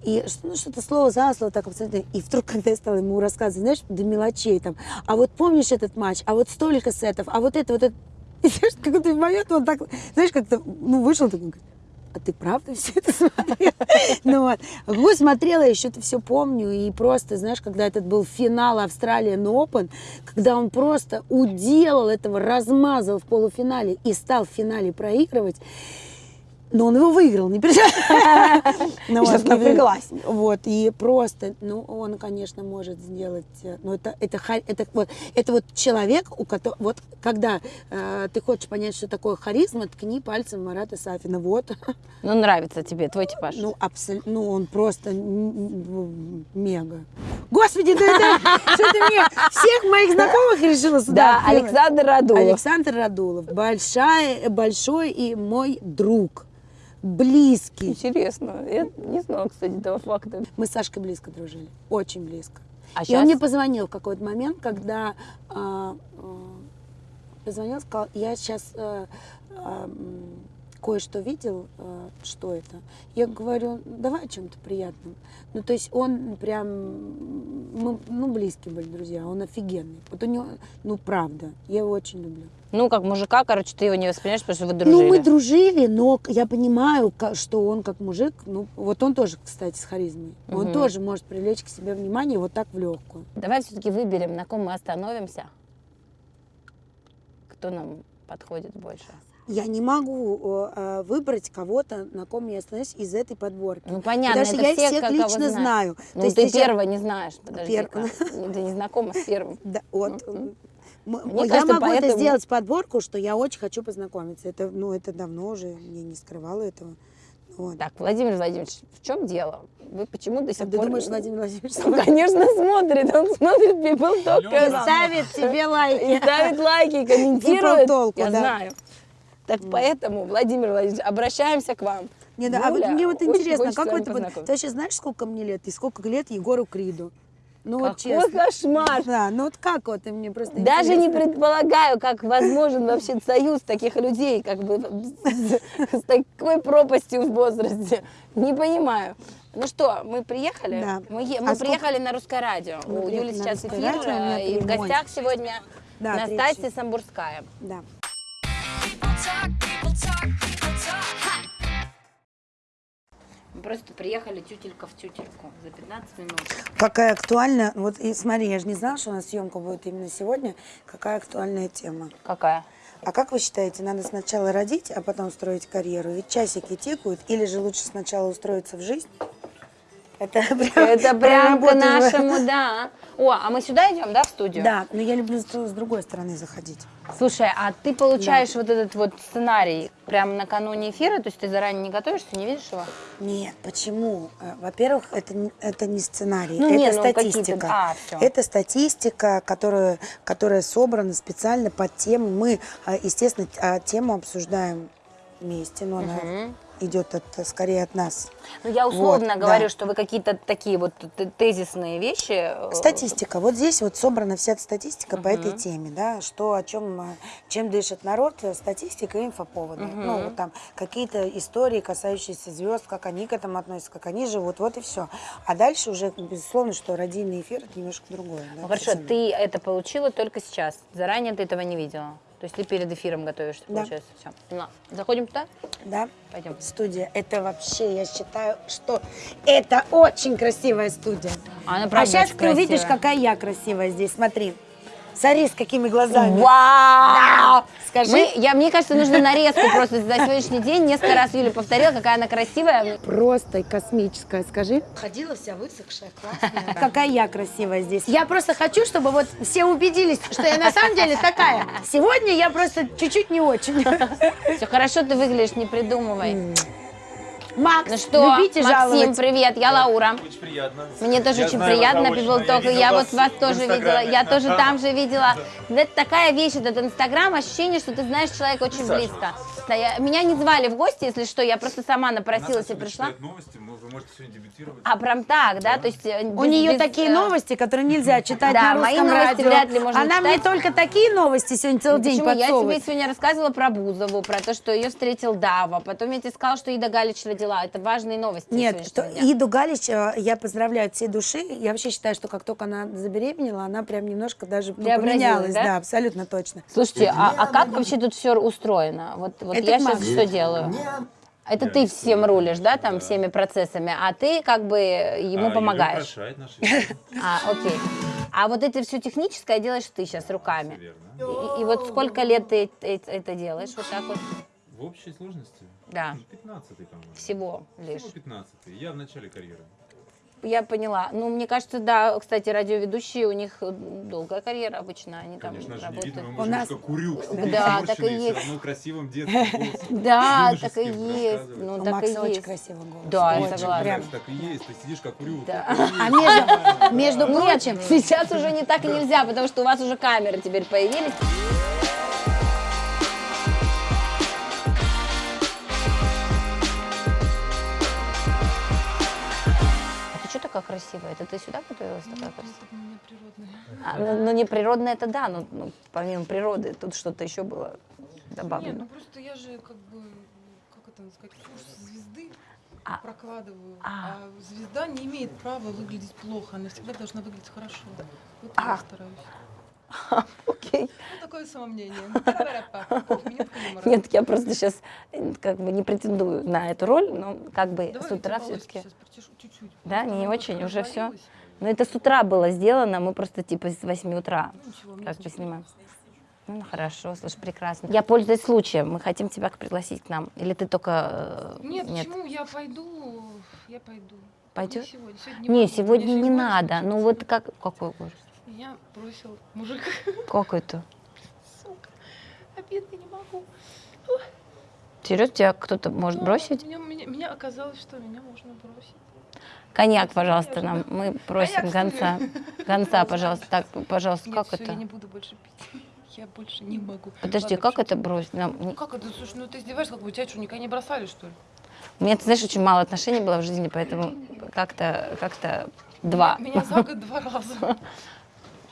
и ну, что-то слово за слово так абсолютно, и вдруг, когда я стала ему рассказывать, знаешь, до мелочей там, а вот помнишь этот матч, а вот столько сетов, а вот это, вот это, И знаешь, в какой-то момент он так, знаешь, как-то, ну, вышел такой, говорит, а ты правда все это смотрела? Ну вот. Какой смотрела, еще это все помню. И просто, знаешь, когда этот был финал Австралиан Open, когда он просто уделал этого, размазал в полуфинале и стал в финале проигрывать, но он его выиграл, не переживай. Ну, Сейчас напряглась. Вот, и просто, ну, он, конечно, может сделать, э, ну, это, это, это, вот, это вот человек, у которого, вот, когда э, ты хочешь понять, что такое харизма, ткни пальцем Марата Сафина, вот, Ну, нравится тебе твой типаж. ну, абсолютно, ну, он просто мега. Господи, да это, что ты мне всех моих знакомых решила сюда да? Александр Радулов. Александр Радулов, большая, большой и мой друг, близкий. Интересно. Я не знала, кстати, этого факта. Мы с Сашкой близко дружили, очень близко. А и щас? он мне позвонил в какой-то момент, когда а, а, позвонил, сказал, я сейчас а, м, кое-что видел, а, что это. Я говорю, давай о чем-то приятном. Ну, то есть он прям, мы, ну, близкие были друзья, он офигенный. Вот у него, ну, правда, я его очень люблю. Ну, как мужика, короче, ты его не воспринимаешь, потому что вы дружили. Ну, мы дружили, но я понимаю, что он как мужик, ну, вот он тоже, кстати, с харизмой. Он Мгм. тоже может привлечь к себе внимание вот так в легкую. Давай все-таки выберем, на ком мы остановимся. Кто нам подходит больше. Я не могу э, выбрать кого-то, на ком я остановлюсь из этой подборки. Ну, понятно, Потому что это я все, всех лично знаешь. знаю. Ну, То есть ты первого не знаешь, подожди Пер- Ты не знакома с первым. Да, вот. Мне я кажется, могу это поэтому- сделать подборку, что я очень хочу познакомиться. Это, ну, это давно уже, я не скрывала этого. Вот. Так, Владимир Владимирович, в чем дело? Вы почему до А сих ты пор... думаешь, Владимир Владимирович Ну, конечно, смотрит. Он смотрит People Talk канал. ставит тебе И лайки? ставит лайки, и комментирует. толку, Я да. знаю. Так поэтому, Владимир Владимирович, обращаемся к вам. Не, да, а вот Юля, мне вот интересно, как вы это... вот-. Ты вообще знаешь, сколько мне лет и сколько лет Егору Криду? Ну вот Какой честно. кошмар! Да, ну вот как вот, и мне просто Даже не интересно. предполагаю, как возможен вообще союз таких людей, как бы с, такой пропастью в возрасте. Не понимаю. Ну что, мы приехали? Да. Мы, А мы сколько- приехали на русское радио. Мы У Юли сейчас «Русское эфир, радио», у меня э, и в гостях сегодня Да, Настасья. Самбурская. Да. Мы просто приехали тютелька в тютельку за 15 минут. Какая актуальная, вот и смотри, я же не знала, что у нас съемка будет именно сегодня. Какая актуальная тема. Какая? А как вы считаете, надо сначала родить, а потом строить карьеру? Ведь часики тикают, или же лучше сначала устроиться в жизнь? Это прям, Это прям по нашему, да. О, а мы сюда идем, да, в студию? Да, но я люблю с, другой стороны заходить. Слушай, а ты получаешь вот этот вот сценарий прямо накануне эфира, то есть ты заранее не готовишься, не видишь его? Нет, почему? Э, Во-первых, это, это не сценарий, Ну, это не, ну, статистика. а, всё. Это статистика, которая, которая собрана специально под тему. Мы, э, естественно, а, тему обсуждаем вместе, но она идет от, скорее от нас. Ну, я условно Вот, говорю, да. что вы какие-то такие вот тезисные вещи... э, Статистика. Вот здесь вот собрана вся статистика по этой теме, да, что, о чем, э, чем дышит народ, э, статистика и инфоповоды. Ну, вот там какие-то истории, касающиеся звезд, как они к этому относятся, как они живут, вот и все. А дальше уже, безусловно, что радийный эфир это немножко другое. да, Ну, хорошо, ты это получила только сейчас. Заранее ты этого не видела. То есть ты перед эфиром готовишься, Да. получается. Все. Поняла. Заходим туда? Да, Пойдем. студия. Это вообще, я считаю, что это очень красивая студия. Она а правда сейчас очень ты увидишь, красивая. какая я красивая здесь. Смотри. Смотри, с какими глазами. Вау! Скажи. Мы, я, мне кажется, нужно нарезку просто за сегодняшний день. Несколько раз Юля повторила, какая она красивая. Просто космическая, скажи. Ходила вся высохшая, классная. Какая я красивая здесь. Я просто хочу, чтобы вот все убедились, что я на самом деле такая. Сегодня я просто чуть-чуть не очень. Все хорошо, ты выглядишь, не придумывай. Макс, Ну что, любите Максим, жаловать. привет, я Лаура. Очень приятно. Мне тоже Я очень знаю приятно, People. Talk. Я Я, вот вас тоже видела. Я тоже Да. там же видела. Это такая вещь, этот Инстаграм, ощущение, что ты знаешь человека очень Саша. близко. Да, я- меня не звали в гости, если что, я просто сама напросилась и пришла. новости, вы можете сегодня дебютировать. А прям так, да? То есть э, У без- нее без, такие э, новости, которые нельзя читать Да, на мои русском новости радио. вряд ли можно Она мне читать. только такие новости сегодня целый день Почему? Я тебе сегодня рассказывала про Бузову, про то, что ее встретил Дава. Потом я тебе сказала, что Ида Галич родила дела? Это важные новости. Нет, что, дня. Иду Галич э, я поздравляю от всей души. Я вообще считаю, что как только она забеременела, она прям немножко даже ну, поменялась. да? Да, абсолютно точно. Слушайте, а, а как вообще тут все устроено? Вот, вот Это я к сейчас что делаю? Это ты всем рулишь, да, там, всеми процессами, а ты как бы ему А, помогаешь. наши. А, окей. А вот это все техническое делаешь ты сейчас руками. И, и вот сколько лет ты это делаешь вот так вот? В общей сложности? Да. 15 по-моему. Всего лишь. Всего 15 Я в начале карьеры. Я поняла. Ну, мне кажется, да, кстати, радиоведущие, у них э, долгая карьера обычно, они там Конечно же, не работают. видно, мы У нас- курюк Да, так и есть. все равно красивым детским голосом. Да, так и есть. Ну, так Макса и очень красивый голос. Да, я Очень, согласна. прям. Так и есть, ты сидишь как. Да. есть. А между, между Нет, прочим, сейчас уже не так и нельзя, потому что у вас уже камеры теперь появились. Такая красивая? Это ты сюда готовилась такая красивая? А, ну, ну, не природная, это да, но ну, помимо природы тут что-то еще было Нет, добавлено. ну просто я же как бы, как это сказать, курс звезды А. прокладываю. А. А. звезда не имеет права выглядеть плохо, она всегда должна выглядеть хорошо. Вот А. я стараюсь. Окей. Ну, такое самомнение. Юмора. Нет, я просто сейчас как бы не претендую на эту роль, но как бы Давай с утра все-таки. Да, не очень, уже развалилось. Но это с утра было сделано, мы просто типа с 8 утра Ну, ничего, как бы снимаем. Ну, ну, хорошо, слушай, прекрасно. Я пользуюсь случаем, мы хотим тебя пригласить к нам. Или ты только... э, Нет, почему? Я пойду, я пойду. Пойдёшь? Не сегодня. Сегодня Не, сегодня не сегодня надо. Ну вот как... Какой ужас? Меня бросил мужик. Как это? Сука. Обидно не могу. Серьезно, тебя кто-то может Ну, бросить? Меня, меня, меня оказалось, что меня можно бросить. Коньяк, пожалуйста, нам. Мы просим Коньяк, гонца. Гонца, пожалуйста. Так, пожалуйста, Нет, как это? я не буду больше пить. Я больше не могу. Подожди, Ладно, как это бросить? Нам... Ну как это? Слушай, ну ты издеваешься, как бы тебя что, никогда не бросали, что ли? У меня, ты знаешь, очень мало отношений было в жизни, поэтому как-то как-то два. Меня за год два раза.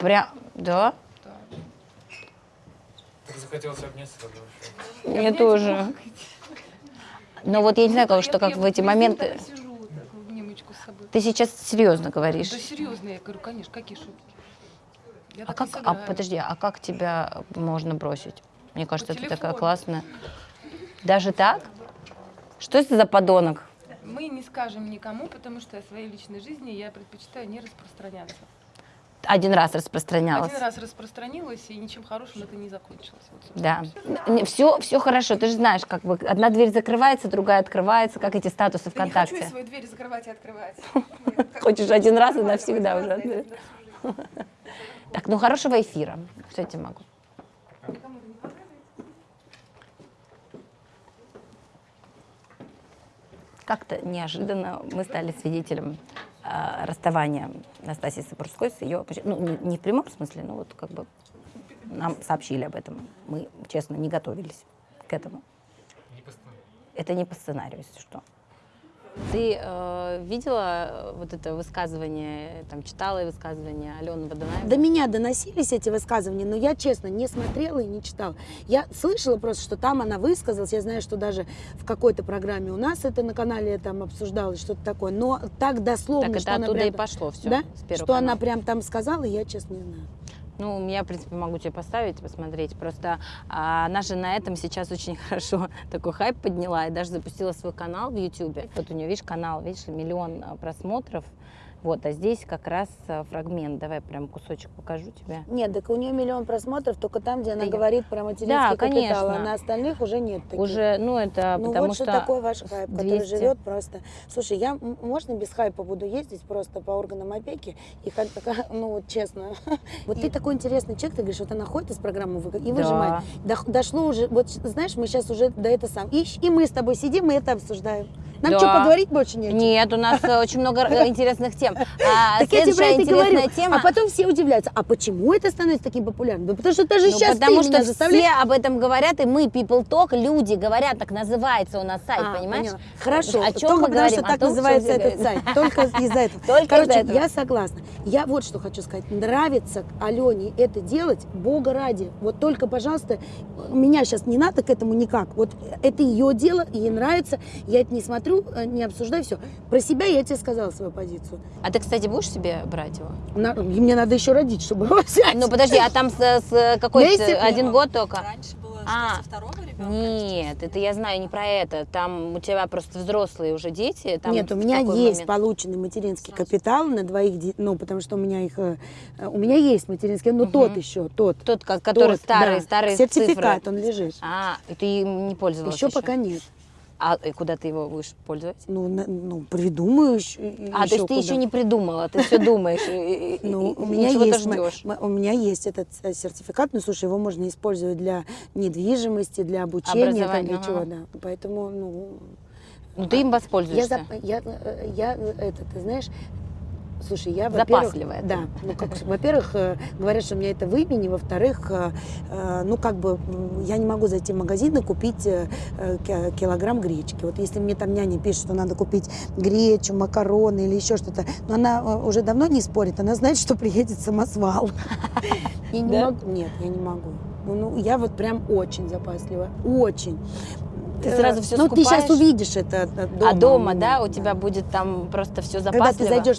Прям, да? Да. Так захотелось обняться тогда вообще. Мне Обнять тоже. Но вот я не знаю, что как в эти моменты. Ты сейчас серьезно говоришь? Да серьезно, я говорю, конечно, какие шутки. Я А как, а подожди, а как тебя можно бросить? Мне кажется, По ты такая классная. Даже так? Что это за подонок? Мы не скажем никому, потому что о своей личной жизни я предпочитаю не распространяться. Один раз распространялась. Один раз распространилась, и ничем хорошим это не закончилось. Вот, Да. всё. Все, все хорошо. Ты же знаешь, как бы одна дверь закрывается, другая открывается, как эти статусы Да не хочу ВКонтакте. свои двери закрывать и открывать. Хочешь один раз и навсегда уже. Так, ну хорошего эфира. Все тебе могу. Как-то неожиданно мы стали свидетелем расставания Настасьи Сапурской с ее... Ну, не, в прямом смысле, но вот как бы нам сообщили об этом. Мы, честно, не готовились к этому. Не. Это не по сценарию, если что. Ты э, видела э, вот это высказывание, там читала высказывание Алены Водонаевой? До меня доносились эти высказывания, но я, честно, не смотрела и не читала. Я слышала просто, что там она высказалась. Я знаю, что даже в какой-то программе у нас это на канале там обсуждалось, что-то такое. Но так дословно, Так это что она оттуда прям и пошло все. Да? Что она канала. прям там сказала, я, честно, не знаю. Ну, я, в принципе, могу тебе поставить, посмотреть. Просто а, она же на этом сейчас очень хорошо такой хайп подняла и даже запустила свой канал в Ютубе. Вот у нее, видишь, канал, видишь, миллион а, просмотров. Вот, а здесь как раз а, фрагмент. Давай прям кусочек покажу тебе. Нет, так у нее миллион просмотров только там, где она я- говорит про материнский Да, капитал, конечно. а на остальных уже нет таких. Уже, ну, это Ну потому вот что... что такое ваш хайп, который 200. живет просто. Слушай, я можно без хайпа буду ездить просто по органам опеки и как ну вот честно. Вот ты такой интересный человек, ты говоришь, вот она ходит из программы и выжимает. Дошло уже, вот знаешь, мы сейчас уже до этого сам. И, и мы с тобой сидим и это обсуждаем. Нам Да. что, поговорить больше не о чем? Нет, у нас э, очень много э, интересных тем. А Так я тебе про это говорю. тема... А потом все удивляются, а почему это становится таким популярным? Да потому что даже Ну, сейчас потому ты что меня все заставляешь. об этом говорят, и мы, People Talk, люди говорят, так называется у нас сайт, А, понимаешь? поняла. Хорошо, О чем только мы потому говорим? что О так том, называется этот сайт. Только из-за этого. Только Короче, этого. я согласна. Я вот что хочу сказать. Нравится Алене это делать, Бога ради. Вот только, пожалуйста, меня сейчас не надо к этому никак. Вот это ее дело, ей нравится. Я это не смотрю. смотрю, э, не обсуждаю, все. Про себя я тебе сказала свою позицию. А ты, кстати, будешь себе брать его? На- мне надо еще родить, чтобы его взять. Ну подожди, а там с, с какой один год только? Раньше было, А, со второго ребенка. Нет, это я знаю не про это. Там у тебя просто взрослые уже дети. Там Нет, у меня есть момент? полученный материнский капитал на двоих, де- ну, потому что у меня их, э, э, у меня есть материнский, но тот еще, тот. Тот, ко- который тот, старые, да. старые Сертификат, цифры. он лежит. А, и ты им не пользовалась Еще пока нет. А и куда ты его будешь пользовать? Ну, на- ну придумаю еще. А, то есть ты еще не придумала, ты все думаешь. Ну, у меня есть, у меня есть этот э, сертификат, но слушай, его можно использовать для недвижимости, для обучения, там, для чего, да. Поэтому, ну, Ну ты им я, воспользуешься. я, э, я, э, это, ты знаешь, слушай, я, Запасливая да, ну, как, во-первых, э, говорят, что у меня это в имени, во-вторых, э, э, ну, как бы, я не могу зайти в магазин и купить ки- килограмм гречки. Вот если мне там няня пишет, что надо купить гречу, макароны или еще что-то, но она уже давно не спорит, она знает, что приедет самосвал. Я не могу, нет, я не могу. Ну, ну, я вот прям очень запасливая, очень. Ты Э, сразу всё Ну, ты сейчас скупаешь? увидишь это дома. А дома, да, у тебя будет там просто все Когда запасливо. ты зайдешь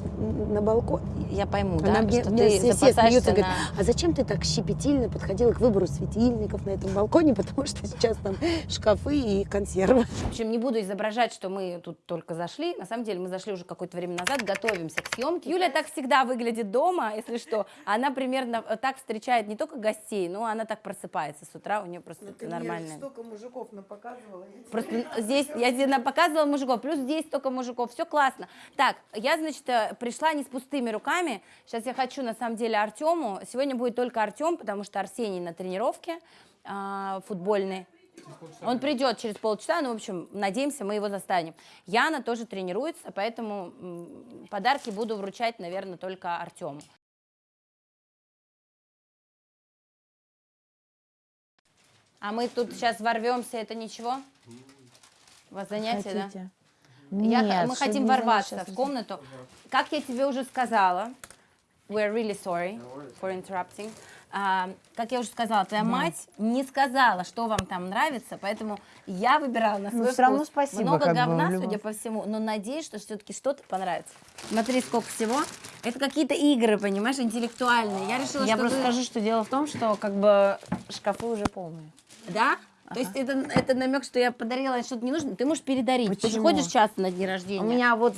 на балкон, Я пойму, она да, мне, что мне ты все, все запасаешься смеются, на... говорят, а зачем ты так щепетильно подходила к выбору светильников на этом балконе, потому что сейчас там шкафы и консервы. В общем, не буду изображать, что мы тут только зашли. На самом деле мы зашли уже какое-то время назад, готовимся к съемке. Юля так всегда выглядит дома, если что. Она примерно э, так встречает не только гостей, но она так просыпается с утра, у нее просто нормально. столько мужиков напоказывала. Просто здесь, я тебе показывала мужиков, плюс здесь только мужиков, все классно. Так, я, значит, э, пришла не с пустыми руками. Сейчас я хочу, на самом деле, Артему. Сегодня будет только Артем, потому что Арсений на тренировке а, футбольной. Он придет через полчаса, ну, в общем, надеемся, мы его застанем. Яна тоже тренируется, поэтому подарки буду вручать, наверное, только Артему. А мы тут сейчас ворвемся, это ничего? У вас занятие, да? Я х- Нет, мы хотим ворваться в комнату. Как я тебе уже сказала, we're really sorry for interrupting. А, как я уже сказала, твоя мать не сказала, что вам там нравится, поэтому я выбирала на свой Ну, всё равно вкус. спасибо, Много бы, говна, любом- судя по всему, но надеюсь, что все-таки что-то понравится. Смотри, сколько всего. Это какие-то игры, понимаешь, интеллектуальные. Я решила, Я что просто вы- скажу, что дело в том, что как бы шкафы уже полные. Да? То есть это, это намек, что я подарила что-то не нужно. Ты можешь передарить. Ты же Почему? ходишь часто на дни рождения. У меня вот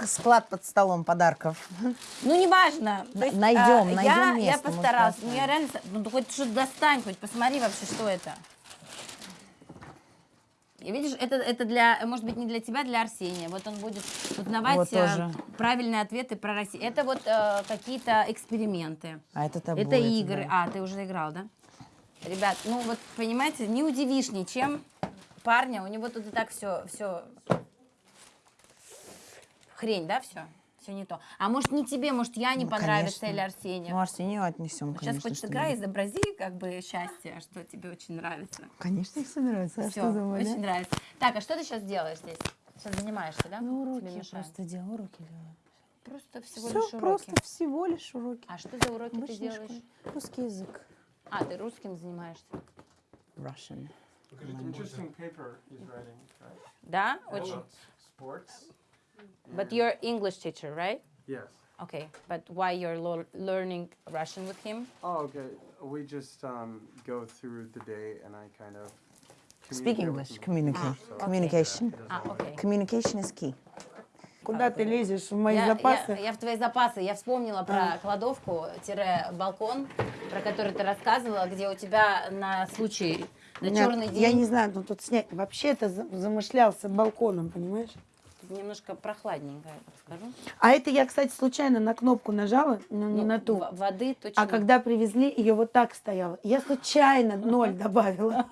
склад под столом подарков. Ну, неважно. То есть, Найдем, а, найдем я, место, Я постаралась. Ну, я реально... Ну, хоть что-то достань, хоть посмотри вообще, что это. Видишь, это, это для, может быть, не для тебя, для Арсения. Вот он будет узнавать Вот э, тоже. правильные ответы про Россию. Это вот э, какие-то эксперименты. А это табу, Это игры. да. А, ты уже играл, да? Ребят, ну вот, понимаете, не удивишь ничем парня. У него тут и так все, все хрень, да, все? Все не то. А может, не тебе, может, я не Ну, понравится конечно. или Арсению. Ну, Арсению отнесем, Сейчас конечно. хоть что сыграй, изобрази как бы счастье, что тебе очень нравится. Конечно, их собираются. А Все, что думали? очень нравится. Так, а что ты сейчас делаешь здесь? Сейчас занимаешься, да? Ну, уроки мешают. просто делаю, уроки делаю. Просто всего Всё, лишь уроки. просто всего лишь уроки. А что за уроки ты Обычной делаешь? школе. Русский язык. А, ты русским занимаешься? Russian. Interesting paper he's writing, right? Да? Очень. About sports. But you're English teacher, right? Yes. Okay, but why you're lo- learning Russian with him? Oh, okay. We just um, go through the day and I kind of Speak communicate with English. him. Communicate. So- Communication. А, окей. Communication is key. Куда ты лезешь в мои Я, запасы? я- я в твои запасы. Я вспомнила про кладовку-балкон, про который ты рассказывала, где у тебя на случай, на Нет, черный день Я не знаю, ну тут снять. Вообще это за- замышлялся балконом, понимаешь? Немножко прохладненько, я так скажу. А это я, кстати, случайно на кнопку нажала, но не Ну, на ту. воды точно. А когда привезли, ее вот так стояла. Я случайно ноль добавила.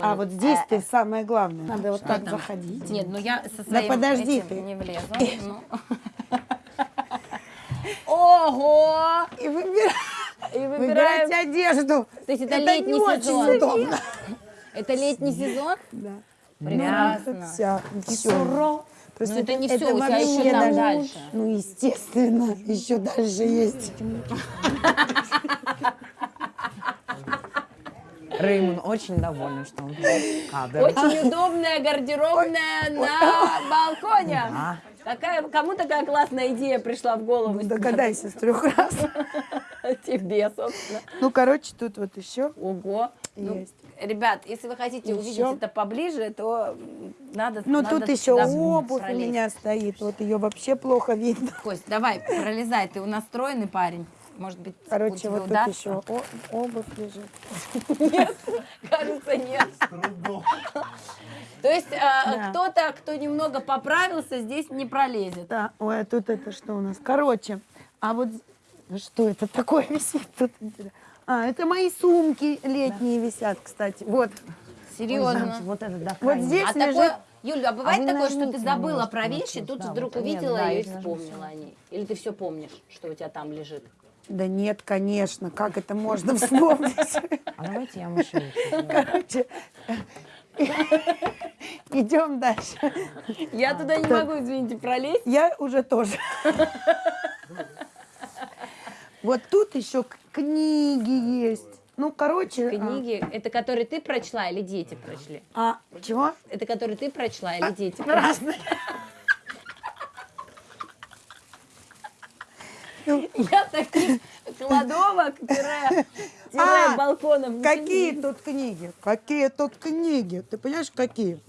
А вот здесь ты самое главное. Надо вот так заходить. Нет, ну я со Да своим подожди этим ты. не влезу. ну. Ого! И выбирать, И выбирать выбираем. одежду. То есть это, Это летний не очень сезон. удобно. Это летний сезон? Да. Прекрасно. Вся, все. Ну, это не всё, у тебя вообще еще там даже- дальше. Ну, естественно, еще дальше есть. Реймон очень доволен, что он кадр. Очень удобная гардеробная на балконе. Да. Какая, кому такая классная идея пришла в голову? Ну, Догадайся с трех раз. Тебе, собственно. Ну, короче, тут вот еще Ого. Ну, есть. Ребят, если вы хотите увидеть Ещё? это поближе, то надо Ну, надо тут еще обувь у пролезть. меня стоит. Вот ее вообще плхо видно. Кость, давай, пролезай, ты у нас стройный парень. Может быть, у Короче, вот тут удастся? еще о- обувь лежит. Нет, кажется, нет. То есть э, кто-то, кто немного поправился, здесь не пролезет. Да, ой, а тут это что у нас? Короче, а вот что это такое висит тут? А, это мои сумки летние висят, кстати. Вот. Серьезно. Вот это да, Вот здесь А лежит... такое, Юль, а бывает вы такое, что ты забыла про вещи, тут да, вдруг вот. Увидела да, ее и вспомнила о ней? Или ты все помнишь, что у тебя там лежит? Да нет, конечно, как это можно вспомнить? А давайте я мышей. Короче, идем дальше. Я туда не могу, извините, пролезть. Я уже тоже. Вот тут еще книги есть. Ну, короче... а, Книги, это которые ты прочла или дети прочли? А, чего? Это которые ты прочла или дети прочли? Разные. Я таких кладовок, тире, тире А, балконов. не Какие тут книги? Какие тут книги? Ты понимаешь, какие?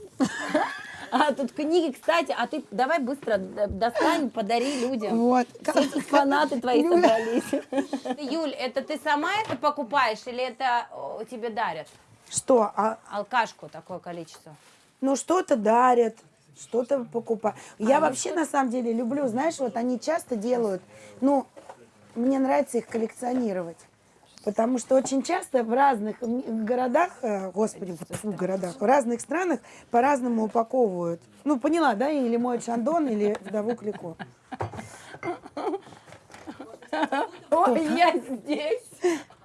А, тут книги, кстати, а ты давай быстро д- достань, подари людям. Вот. Все фанаты твои Люля. собрались. Юль, это ты сама это покупаешь или это тебе дарят? Что? А, Алкашку такое количество. ну, что-то дарят, что-то покупают. А, Я вообще, на самом деле, люблю, знаешь, вот они часто делают, ну, мне нравится их коллекционировать. Потому что очень часто в разных городах, э, господи, фу, городах, в разных странах по-разному упаковывают. Ну, поняла, да? Или мой шандон, или вдову Клико. Ой, я здесь.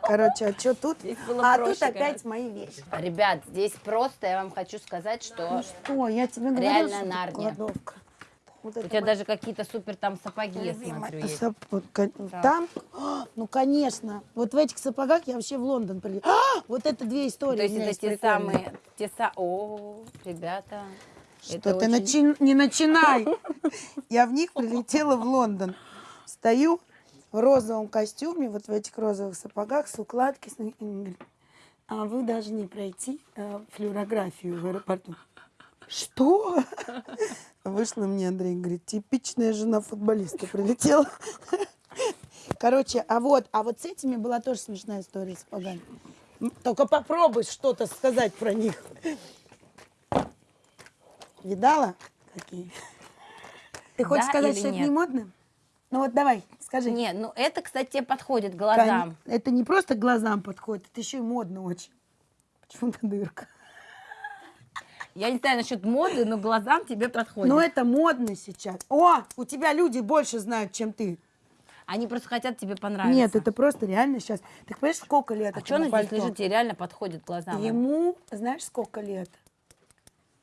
Короче, а что тут? А проще, тут опять конечно. мои вещи. Ребят, здесь просто, я вам хочу сказать, что Что, я тебе говорила, Реально что кладовка. Вот у тебя даже какие-то супер там сапоги, я смотрю, есть. сап- ка- Там? А, Ну, конечно. Вот в этих сапогах я вообще в Лондон прилетела. Вот это две истории. То есть это те прикольные. самые, те са... О, ребята. Что это ты очень- начи- не начинай. Я в них прилетела в Лондон. Стою в розовом костюме, вот в этих розовых сапогах, с говорит, А вы должны пройти э, флюорографию в аэропорту. Что? Вышла мне Андрей, говорит, типичная жена футболиста прилетела. Короче, а вот, а вот с этими была тоже смешная история с. М, Только попробуй что-то сказать про них. Видала? Какие? Ты хочешь Да сказать, что это нет? не модно? Ну вот давай, скажи. Нет, ну это, кстати, тебе подходит глазам. Это не просто к глазам подходит, это еще и модно очень. Почему-то дырка. Я не знаю насчет моды, но глазам тебе подходит. Но это модно сейчас. О, у тебя люди больше знают, чем ты. Они просто хотят тебе понравиться. Нет, это просто реально сейчас. Ты понимаешь, сколько лет А что оно здесь лежит, тебе реально подходит глазам? Ему, знаешь, сколько лет?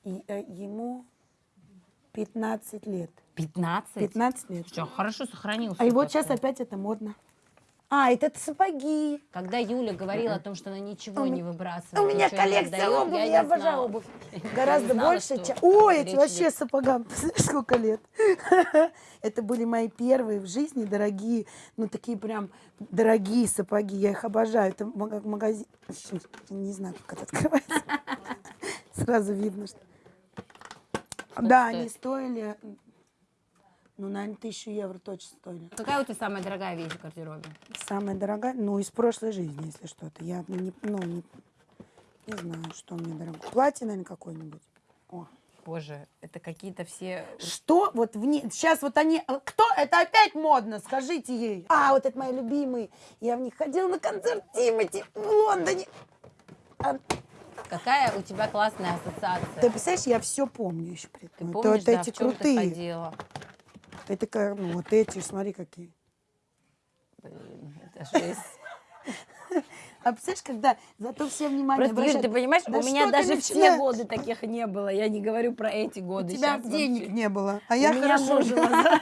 И, э, ему 15 лет. 15? 15 лет. Что, хорошо сохранился. А и вот сейчас опять это модно. А, это сапоги. Когда Юля говорила о том, что она ничего не выбрасывает, У меня коллекция обуви, я обожаю обувь. Гораздо больше, чем... Ой, эти вообще сапогам. Сколько лет? Это были мои первые в жизни дорогие, ну такие прям дорогие сапоги. Я их обожаю. Это магазин... Не знаю, как это открывается. Сразу видно, что... Да, они стоили... Ну, наверное, тысячу евро точно стоили. Какая у тебя самая дорогая вещь в гардеробе? Самая дорогая, ну, из прошлой жизни, если что-то. Я не, ну, не, не знаю, что мне дорого. Платье, наверное, какое-нибудь. О. Боже, это какие-то все... Что вот в ней... Сейчас вот они... а, Кто? Это опять модно, скажите ей. А, вот это мои любимые. Я в них ходила на концерт Тимати в Лондоне. А, Какая у тебя классная ассоциация? ты представляешь, я все помню еще при Ты этом. помнишь, это да, эти в чем крутые. ты ходила? Это как, ну, вот эти, смотри, какие. Блин, это жесть. А представляешь, когда зато все внимание Просто, Юль, обращают- ты понимаешь, Да у меня даже в те годы таких не было. Я не говорю про эти У годы. тебя Щас денег вообще. не было, а У я хорошо жила.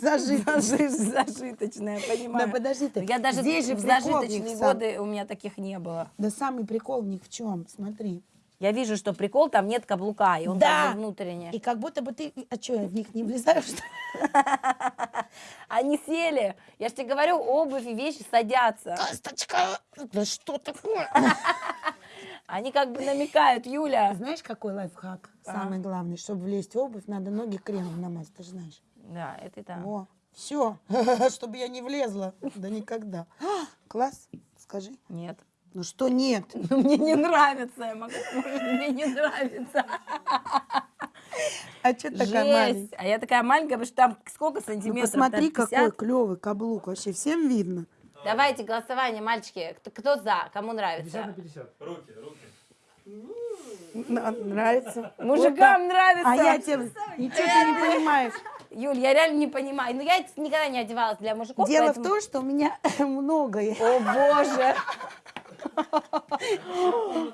Зажит. Зажиточная, понимаю. Да подожди ты. Я даже Здесь же в зажиточные годы у меня таких не было. Да самый прикол в них в чем? Смотри. Я вижу, что прикол, там нет каблука, и он Да. как бы внутренний. И как будто бы ты... А что, я в них не ли? Они сели. Я же тебе говорю, обувь и вещи садятся. Косточка! Да что такое? Они как бы намекают, Юля. Знаешь, какой лайфхак? А. Самый главный, чтобы влезть в обувь, надо ноги кремом намазать, ты же знаешь. Да, это да. О, все, чтобы я не влезла. Да никогда. Класс, скажи. Нет. Ну что нет? Ну, мне не нравится, я могу, мне не нравится. А что такая маленькая? Жесть. А я такая маленькая, потому что там сколько Ну сантиметров? посмотри, какой 50? клевый каблук. Вообще всем видно. Давайте голосование, мальчики. Кто, кто за? Кому нравится? 50. Руки, руки. Н- Нравится. Мужикам нравится. А я тебе... Ничего ты не понимаешь. Юль, я реально не понимаю. Ну, я никогда не одевалась для мужиков. Дело поэтому- в том, что у меня многое. О, боже.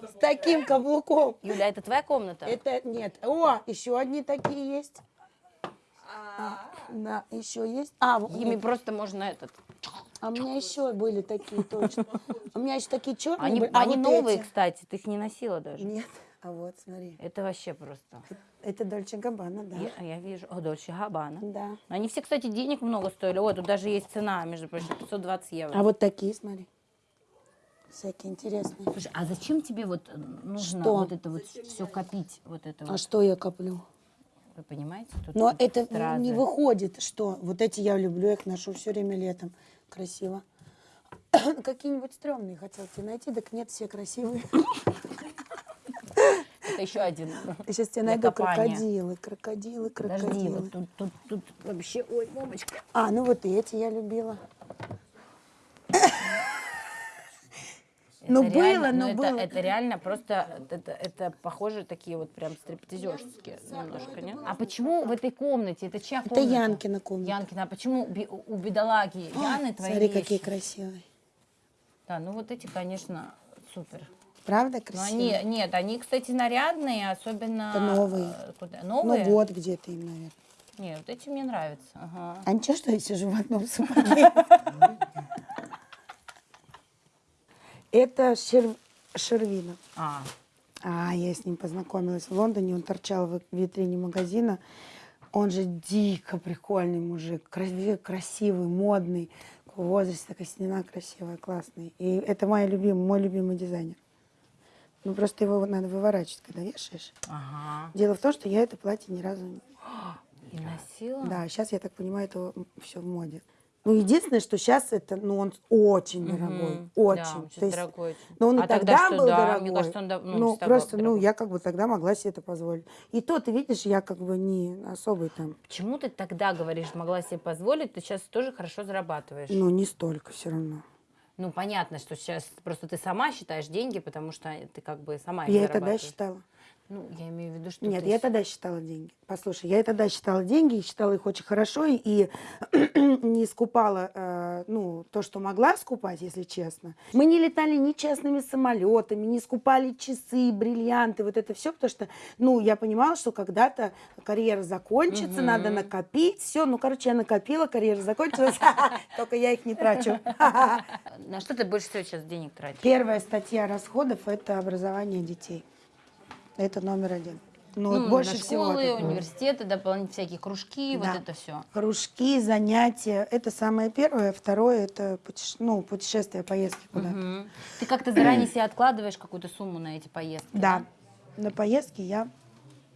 С таким каблуком. Юля, это твоя комната? Это нет. О, еще одни такие есть. А, да, еще есть. А, Ими просто можно этот... А у меня еще были такие точно. У меня еще такие черные Они, были. А они вот новые, эти? кстати, ты их не носила даже. Нет. А вот, смотри. Это вообще просто. Это Дольче Габбана, да. Я, я вижу. О, Дольче Габбана. Да. Они все, кстати, денег много стоили. Ой, тут даже есть цена, между прочим, 520 евро. А вот такие, смотри. Всякие интересные. Слушай, а зачем тебе вот э, нужно Что? вот это вот все копить? Вот это А вот? что я коплю? Вы понимаете? Тут Но тут это стразы. не выходит, что вот эти я люблю, я их ношу все время летом. Красиво. Какие-нибудь стрёмные хотел тебе найти, так нет, все красивые. Это еще один. Я сейчас тебе найду копания. крокодилы, крокодилы, Подожди, крокодилы. вот тут, тут, тут вообще, ой, мамочка. А, ну вот эти я любила. Ну, Это было, реально- но это, было. Это реально просто, это, это похоже такие вот прям стриптизерские немножко, нет? А почему в этой комнате? Это чья Это комната? Янкина комната. Янкина. А почему у бедолаги Яны твои Смотри, вещи? какие красивые. Да, ну вот эти, конечно, супер. Правда Но красивые? они, нет, они, кстати, нарядные, особенно... Это новые. э, Куда? Новые? Ну, год где-то им, наверное. Нет, вот эти мне нравятся. Ага. А ничего, что я сижу в одном сапоге? Это Шер- Шервина. А, А, я с ним познакомилась в Лондоне, он торчал в витрине магазина. Он же дико прикольный мужик, кра- красивый, модный, в возрасте такая стена красивая, классный. И это мой любимый, мой любимый дизайнер. Ну, просто его надо выворачивать, когда вешаешь. ага. Дело в том, что я это платье ни разу не... И носила? Да, сейчас, я так понимаю, это все в моде. Ну, единственное, что сейчас это, ну, он очень дорогой, Мгм. очень. Да, он сейчас То есть, дорогой очень. Но он и А тогда тогда что, был да, дорогой. мне кажется, он да- ну, ну, просто, ну, я как бы тогда могла себе это позволить. И то, ты видишь, я как бы не особый там, Почему ты тогда говоришь, могла себе позволить, ты сейчас тоже хорошо зарабатываешь? ну, не столько все равно. Ну, понятно, что сейчас просто ты сама считаешь деньги, потому что ты как бы сама их я и тогда считала. Ну, я имею в виду, что Нет, я тогда считала деньги. Послушай, я и тогда считала деньги, и считала их очень хорошо, и, и не скупала, э, ну, то, что могла скупать, если честно. Мы не летали ни частными самолетами, не скупали часы, бриллианты, вот это все, потому что, ну, я понимала, что когда-то карьера закончится, надо накопить, все, ну, короче, я накопила, карьера закончилась, только я их не трачу. На что ты больше всего сейчас денег тратишь? Первая статья расходов – это образование детей. Это номер один. Ну, вот больше на всего. школы, это- университеты, дополнительные всякие кружки, Да. вот это все. Кружки, занятия. Это самое первое. Второе – это путеше- ну, путешествия, поездки куда-то. Ты как-то заранее себе откладываешь какую-то сумму на эти поездки? Да. На поездки я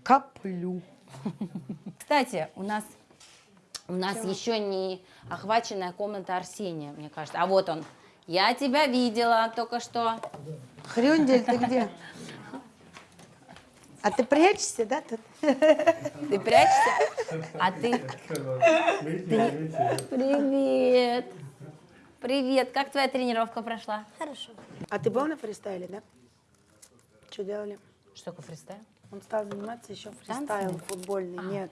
коплю. Кстати, у нас у нас еще не охваченная комната Арсения, мне кажется. А вот он. Я тебя видела только что. Хрюндель, ты где? А ты прячешься, да? Тут? Ты прячешься? А ты... Привет. Привет. Как твоя тренировка прошла? Хорошо. А ты был на фристайле, да? Что делали? Что такое фристайл? Он стал заниматься еще фристайлом футбольный. А. Нет.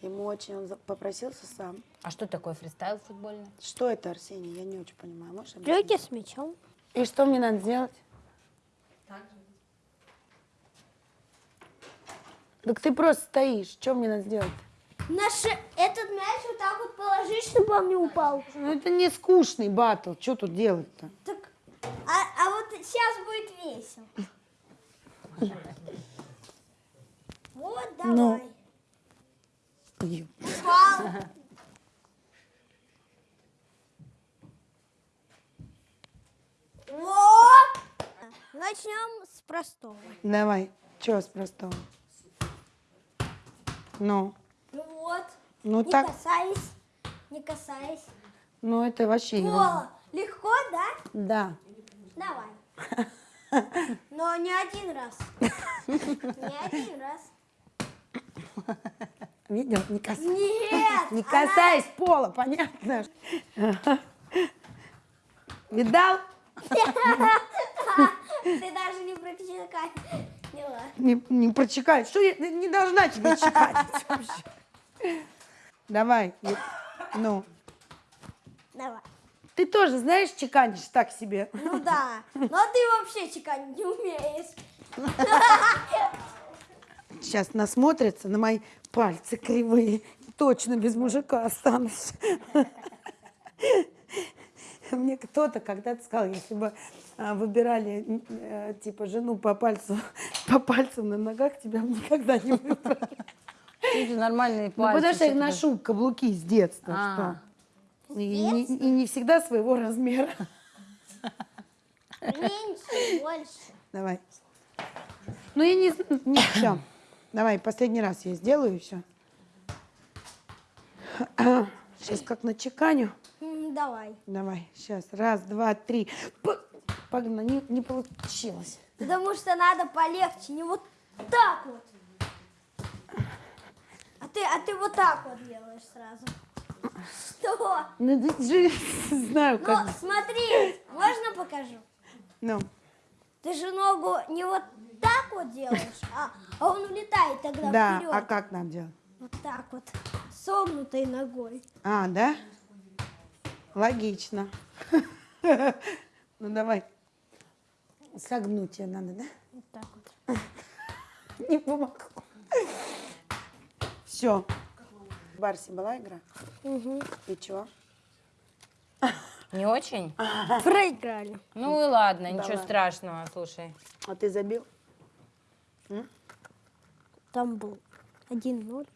Ему очень, он попросился сам. А что такое фристайл футбольный? Что это, Арсений? Я не очень понимаю. Можешь Трюки объяснить? с мячом. И что мне надо сделать? Так ты просто стоишь. Что мне надо сделать? Наш этот мяч вот так вот положить, чтобы он не упал. Ну это не скучный батл, что тут делать-то? Так, а, а вот сейчас будет весело. Вот, давай. Ну. Упал. Вот. Начнем с простого. Давай, что с простого? Ну, Ну вот. ну не так, касаясь. Не касаясь. ну это вообще ерунда. О, легко, да? Да. Давай. Но не один раз. Не один раз. Видел? Не касайся. Нет. Не она- касаясь пола, понятно? Видал? Ты даже не прочекай. Не ладно. Не, не прочекай. Что я не должна тебе чекать вообще? Давай. Ну, Давай. ты тоже знаешь, чеканишь так себе. Ну да. Но ты вообще чеканить не умеешь. Сейчас насмотрятся на мои пальцы кривые. Точно без мужика останусь. Мне кто-то когда-то сказал, если бы а, выбирали э, типа жену по пальцу, по пальцам на ногах, тебя бы никогда не выбрали. Эти нормальные Ну, пальцы. потому что я ты- ношу каблуки с детства. А. что. И, не, и не всегда своего размера. Меньше, больше. Давай. Ну, я не... Не, все. Давай, последний раз я сделаю и все. Сейчас как на чеканю. Давай. Давай, сейчас. Раз, два, три. Погнали. Не, не получилось. Потому что надо полегче, не вот так вот. А ты, а ты вот так вот делаешь сразу. Что? Ну, ты же знаю, Ну, как... смотри, можно покажу? Ну, Ты же ногу не вот так вот делаешь, а, а он улетает тогда да, вперед. а как нам делать? Вот так вот, согнутой ногой. А, да? Логично. Ну, давай. Согнуть тебе надо, да? Вот так вот. Не помогло. Все. В Барсе была игра? Угу. И чего? Не очень? Проиграли. Ну и ладно, ничего страшного, слушай. А ты забил? Там был 1-0.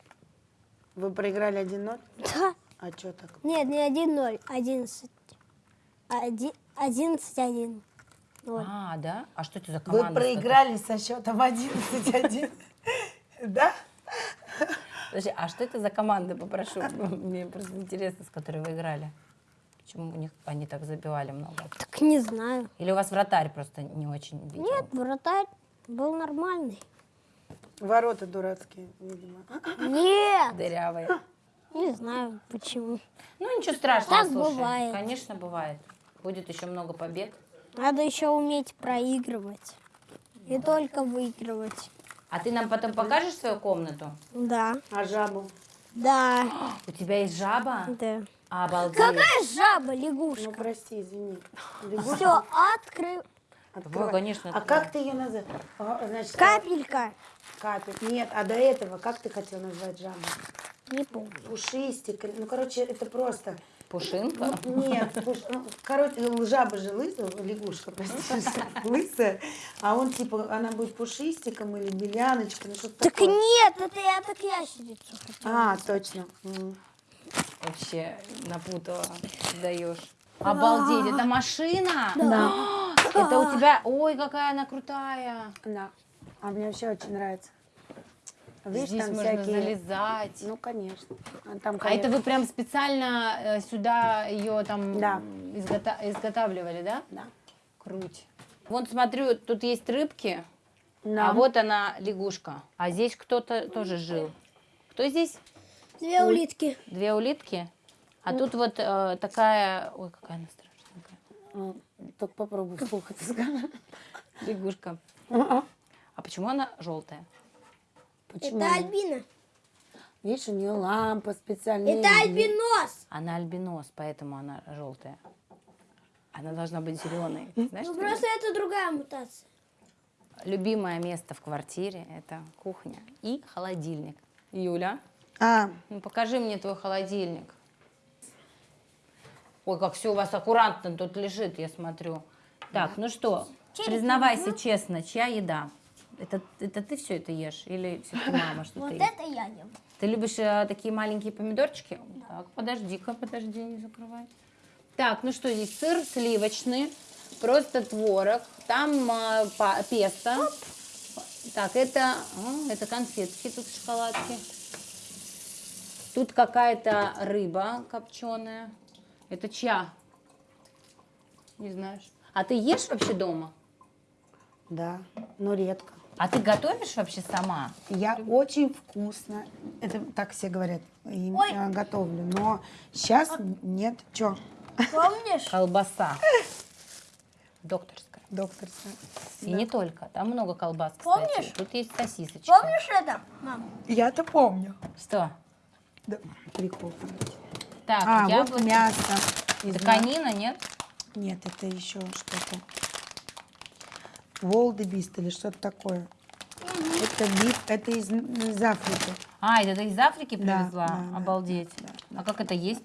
Вы проиграли 1-0? Да. А что так? Нет, не 1-0, 11. Один- 11-1. Вот. А, да? А что это за Вы команда? проиграли со счетом 11-1. Да? Подожди, а что это за команда, попрошу? Мне просто интересно, с которой вы играли. Почему у них они так забивали много? Так не знаю. Или у вас вратарь просто не очень видел? Нет, вратарь был нормальный. Ворота дурацкие, видимо. Нет, Дырявый. Не знаю почему. Ну, ничего страшного, Так слушай. бывает. Конечно, бывает. Будет еще много побед. Надо еще уметь проигрывать. И только выигрывать. А ты нам потом покажешь свою комнату? Да. А жабу? Да. У тебя есть жаба? Да. Обалдеть. Какая жаба, Ну, лягушка? прости, извини. Все, открыл. Вы, конечно, А как ты ее называешь? А, Значит, Капелька. Капель. Нет, а до этого как ты хотел назвать жабу? Не помню. Пушистик. Ну, короче, это просто... Пушинка? Нет, пуш- ну, короче, жаба же лысая, лягушка, прости, лысая, а он типа, она будет пушистиком или беляночкой, ну что-то Так такое. нет, это я так ящерицу хотела. А, точно. Вообще напутала, даешь. Обалдеть, это машина? Да. Это у тебя, ой, какая она крутая. Да. А мне вообще очень нравится. Видишь, Здесь там можно всякие... залезать. Ну, конечно. А, там, А это конечно, вы прям специально э, сюда ее там Да. изгота- изготавливали, да? Да. Круть. Вон смотрю, тут есть рыбки, Да. а вот она лягушка. А здесь кто-то тоже жил. Кто здесь? Две улитки. Две улитки. А тут вот э, такая, ой, какая она страшненькая. А, Только попробуй вслух это. Лягушка. А, А почему она желтая? Почему? Это альбина. Видишь, у нее лампа специальная. Это альбинос. Она альбинос, поэтому она желтая. Она должна быть зеленой. Знаешь, Ну просто это другая мутация. Любимое место в квартире – это кухня и холодильник. Юля, А, Ну, покажи мне твой холодильник. Ой, как все у вас аккуратно тут лежит, я смотрю. Так, ну что, признавайся честно, чья еда? Это, это ты все это ешь или все-таки мама что-то Вот это я ем. Ты любишь э, такие маленькие помидорчики? Так, подожди-ка, подожди, не закрывай. Так, ну что здесь? Сыр сливочный, просто творог, там э, па- песто. Так, это, а, это конфетки тут шоколадки. Тут какая-то рыба копченая. Это чья? Не знаешь. А ты ешь вообще дома? да, но редко. А ты готовишь вообще сама? Я очень вкусно, это так все говорят, Ой. э, готовлю, но сейчас нет. Чё? Помнишь? Колбаса. Докторская. Докторская. И не только. Там много колбас, кстати. Помнишь? Тут есть сосисочки. Помнишь это, мам? Я-то помню. Что? Да, прикол. Так, а, яблоки. вот мясо. из конина, нет? Нет, это еще что-то. Волдебист или что-то такое. Это биф, это из, из Африки. А, это ты из Африки Да, привезла? да, да, Обалдеть. А как это есть?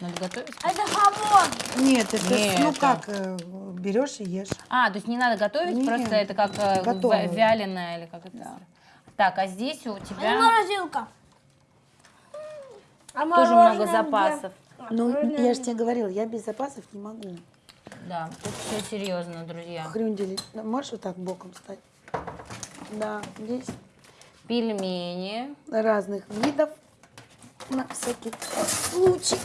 Надо готовить? Это хамон. Нет, это Нет, ну это- как, э, берешь и ешь. А, то есть не надо готовить, Нет, просто это как э, готовое. вя- вяленое или как это? Так, а здесь у А тебя морозилка. А тоже много запасов. Ну, я же тебе говорила, я без запасов не могу. Да, тут все серьезно, друзья. Хрюндели, можешь вот так боком стать? Да, здесь Пельмени, разных видов на всякий случай.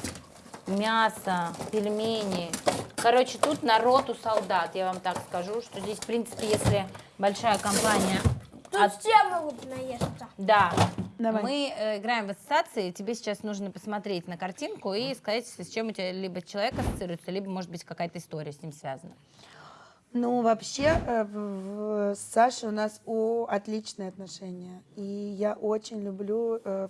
мясо, пельмени. Короче, тут народ у солдат, я вам так скажу, что здесь, в принципе, если большая компания... Тут от- все могут наесться. Да. Давай. Мы э, играем в ассоциации. Тебе сейчас нужно посмотреть на картинку и сказать, с чем у тебя либо человек ассоциируется, либо, может быть, какая-то история с ним связана. Ну, вообще, э, с Сашей у нас о, отличные отношения. И я очень люблю э,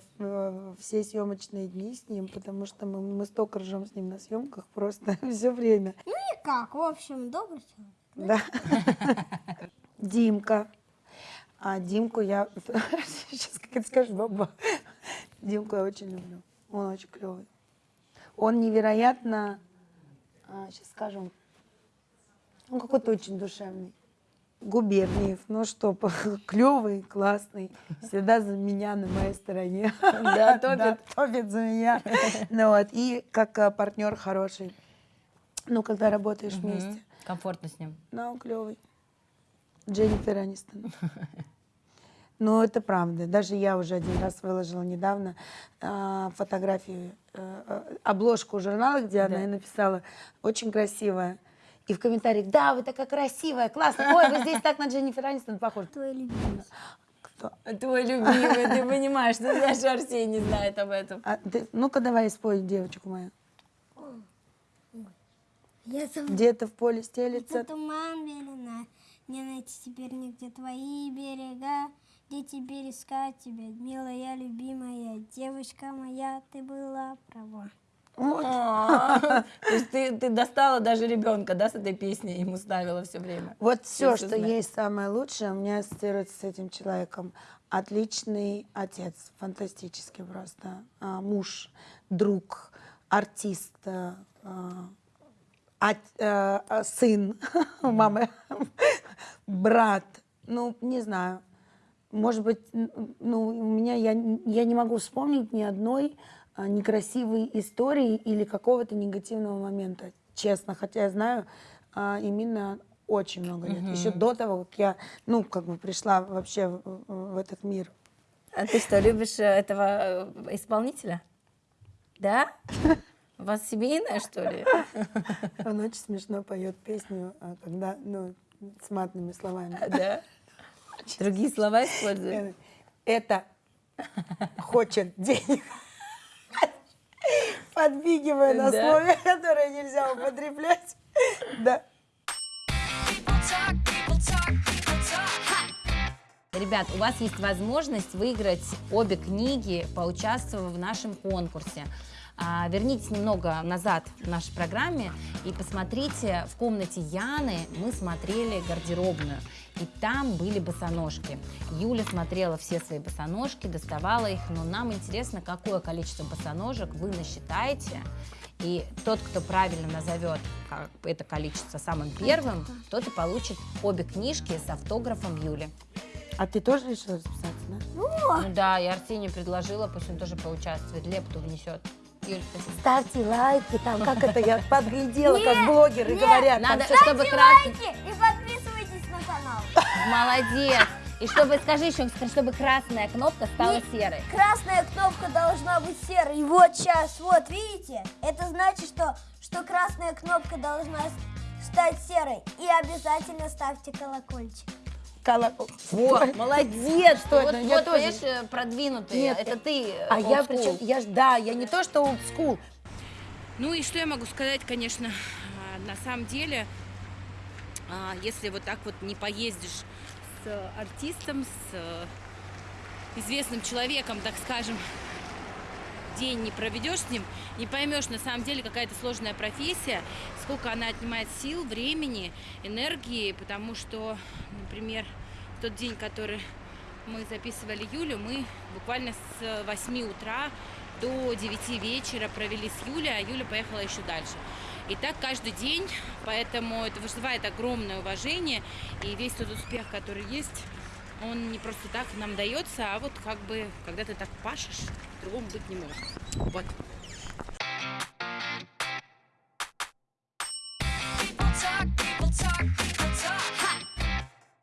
все съемочные дни с ним, потому что мы, мы столько ржем с ним на съемках просто все время. Ну никак, в общем, добрый человек. Да. Димка. А Димку я... Сейчас как это скажешь, баба. Димку я очень люблю. Он очень клевый. Он невероятно... Сейчас скажем. Он какой-то очень душевный. Губерниев, ну что, клевый, классный, всегда за меня на моей стороне. Да, топит. топит за меня. Ну вот, и как э, партнер хороший. Ну, когда работаешь вместе. Комфортно с ним. Ну, он клевый. Дженнифер Анистон. Ну, это правда. Даже я уже один раз выложила недавно а, фотографию, э, э, обложку журнала, где она и написала «Очень красивая». И в комментариях «Да, вы такая красивая, классно. Ой, вы здесь так на Дженнифер Анистон похожи». Твой любимый. Кто? Твой любимый, ты понимаешь, что даже Арсений не знает об этом. А ну-ка давай спой, девочку мою. Где-то в поле Это стелется. туман белена, не найти теперь нигде твои берега. Где теперь искать тебя, милая, любимая девочка моя, ты была права. То есть ты, ты достала даже ребенка, да, с этой песней, ему ставила все время. Вот все, что есть самое лучшее, у меня ассоциируется с этим человеком. Отличный отец, фантастический просто. А, муж, друг, артист, а, а, а, сын у мамы, брат. Ну, не знаю. Может быть, ну, у меня я, я не могу вспомнить ни одной а, некрасивой истории или какого-то негативного момента, честно. Хотя я знаю а, именно очень много лет. Еще до того, как я, ну, как бы пришла вообще в, в этот мир. А ты что, любишь э, этого э, исполнителя? Да? У вас семейное, что ли? Он очень смешно поет песню, а, когда, ну, с матными словами. Да? Другие слова используют? Это хочет денег. Подбигивая на Да. слове, которое нельзя употреблять. Да. Ребят, у вас есть возможность выиграть обе книги, поучаствовав в нашем конкурсе. А, вернитесь немного назад в нашей программе и посмотрите, в комнате Яны мы смотрели гардеробную. и там были босоножки. Юля смотрела все свои босоножки, доставала их, но нам интересно, какое количество босоножек вы насчитаете, и тот, кто правильно назовет это количество самым первым, тот и получит обе книжки с автографом Юли. А ты тоже решила записаться, да? Ну да, я Арсению предложила, пусть он тоже поучаствует, лепту внесет. Юль, спасибо. Ставьте лайки, там, как это я подглядела, как блогеры говорят. Надо, чтобы лайки и подписывайтесь на канал. Молодец! И чтобы, скажи еще, чтобы красная кнопка стала Не- серой. Красная кнопка должна быть серой. И вот сейчас, вот, видите? Это значит, что, что красная кнопка должна стать серой. И обязательно ставьте колокольчик. Коло- Вот, молодец! Что вот, это? Я вот, тоже- понимаешь, э, продвинутый. Нет, это ты, А я причем, я ж, да, я не то, что school. Ну и что я могу сказать, конечно, а, на самом деле, а, если вот так вот не поездишь с артистом, с э, известным человеком, так скажем, день не проведешь с ним, не поймешь на самом деле какая это сложная профессия, сколько она отнимает сил, времени, энергии, потому что, например, тот день, который мы записывали Юлю, мы буквально с 8 утра до 9 вечера провели с Юлей, а Юля поехала еще дальше. И так каждый день, поэтому это вызывает огромное уважение, и весь тот успех, который есть, он не просто так нам дается, а вот как бы, когда ты так пашешь, другому быть не может. Вот. People talk, people talk.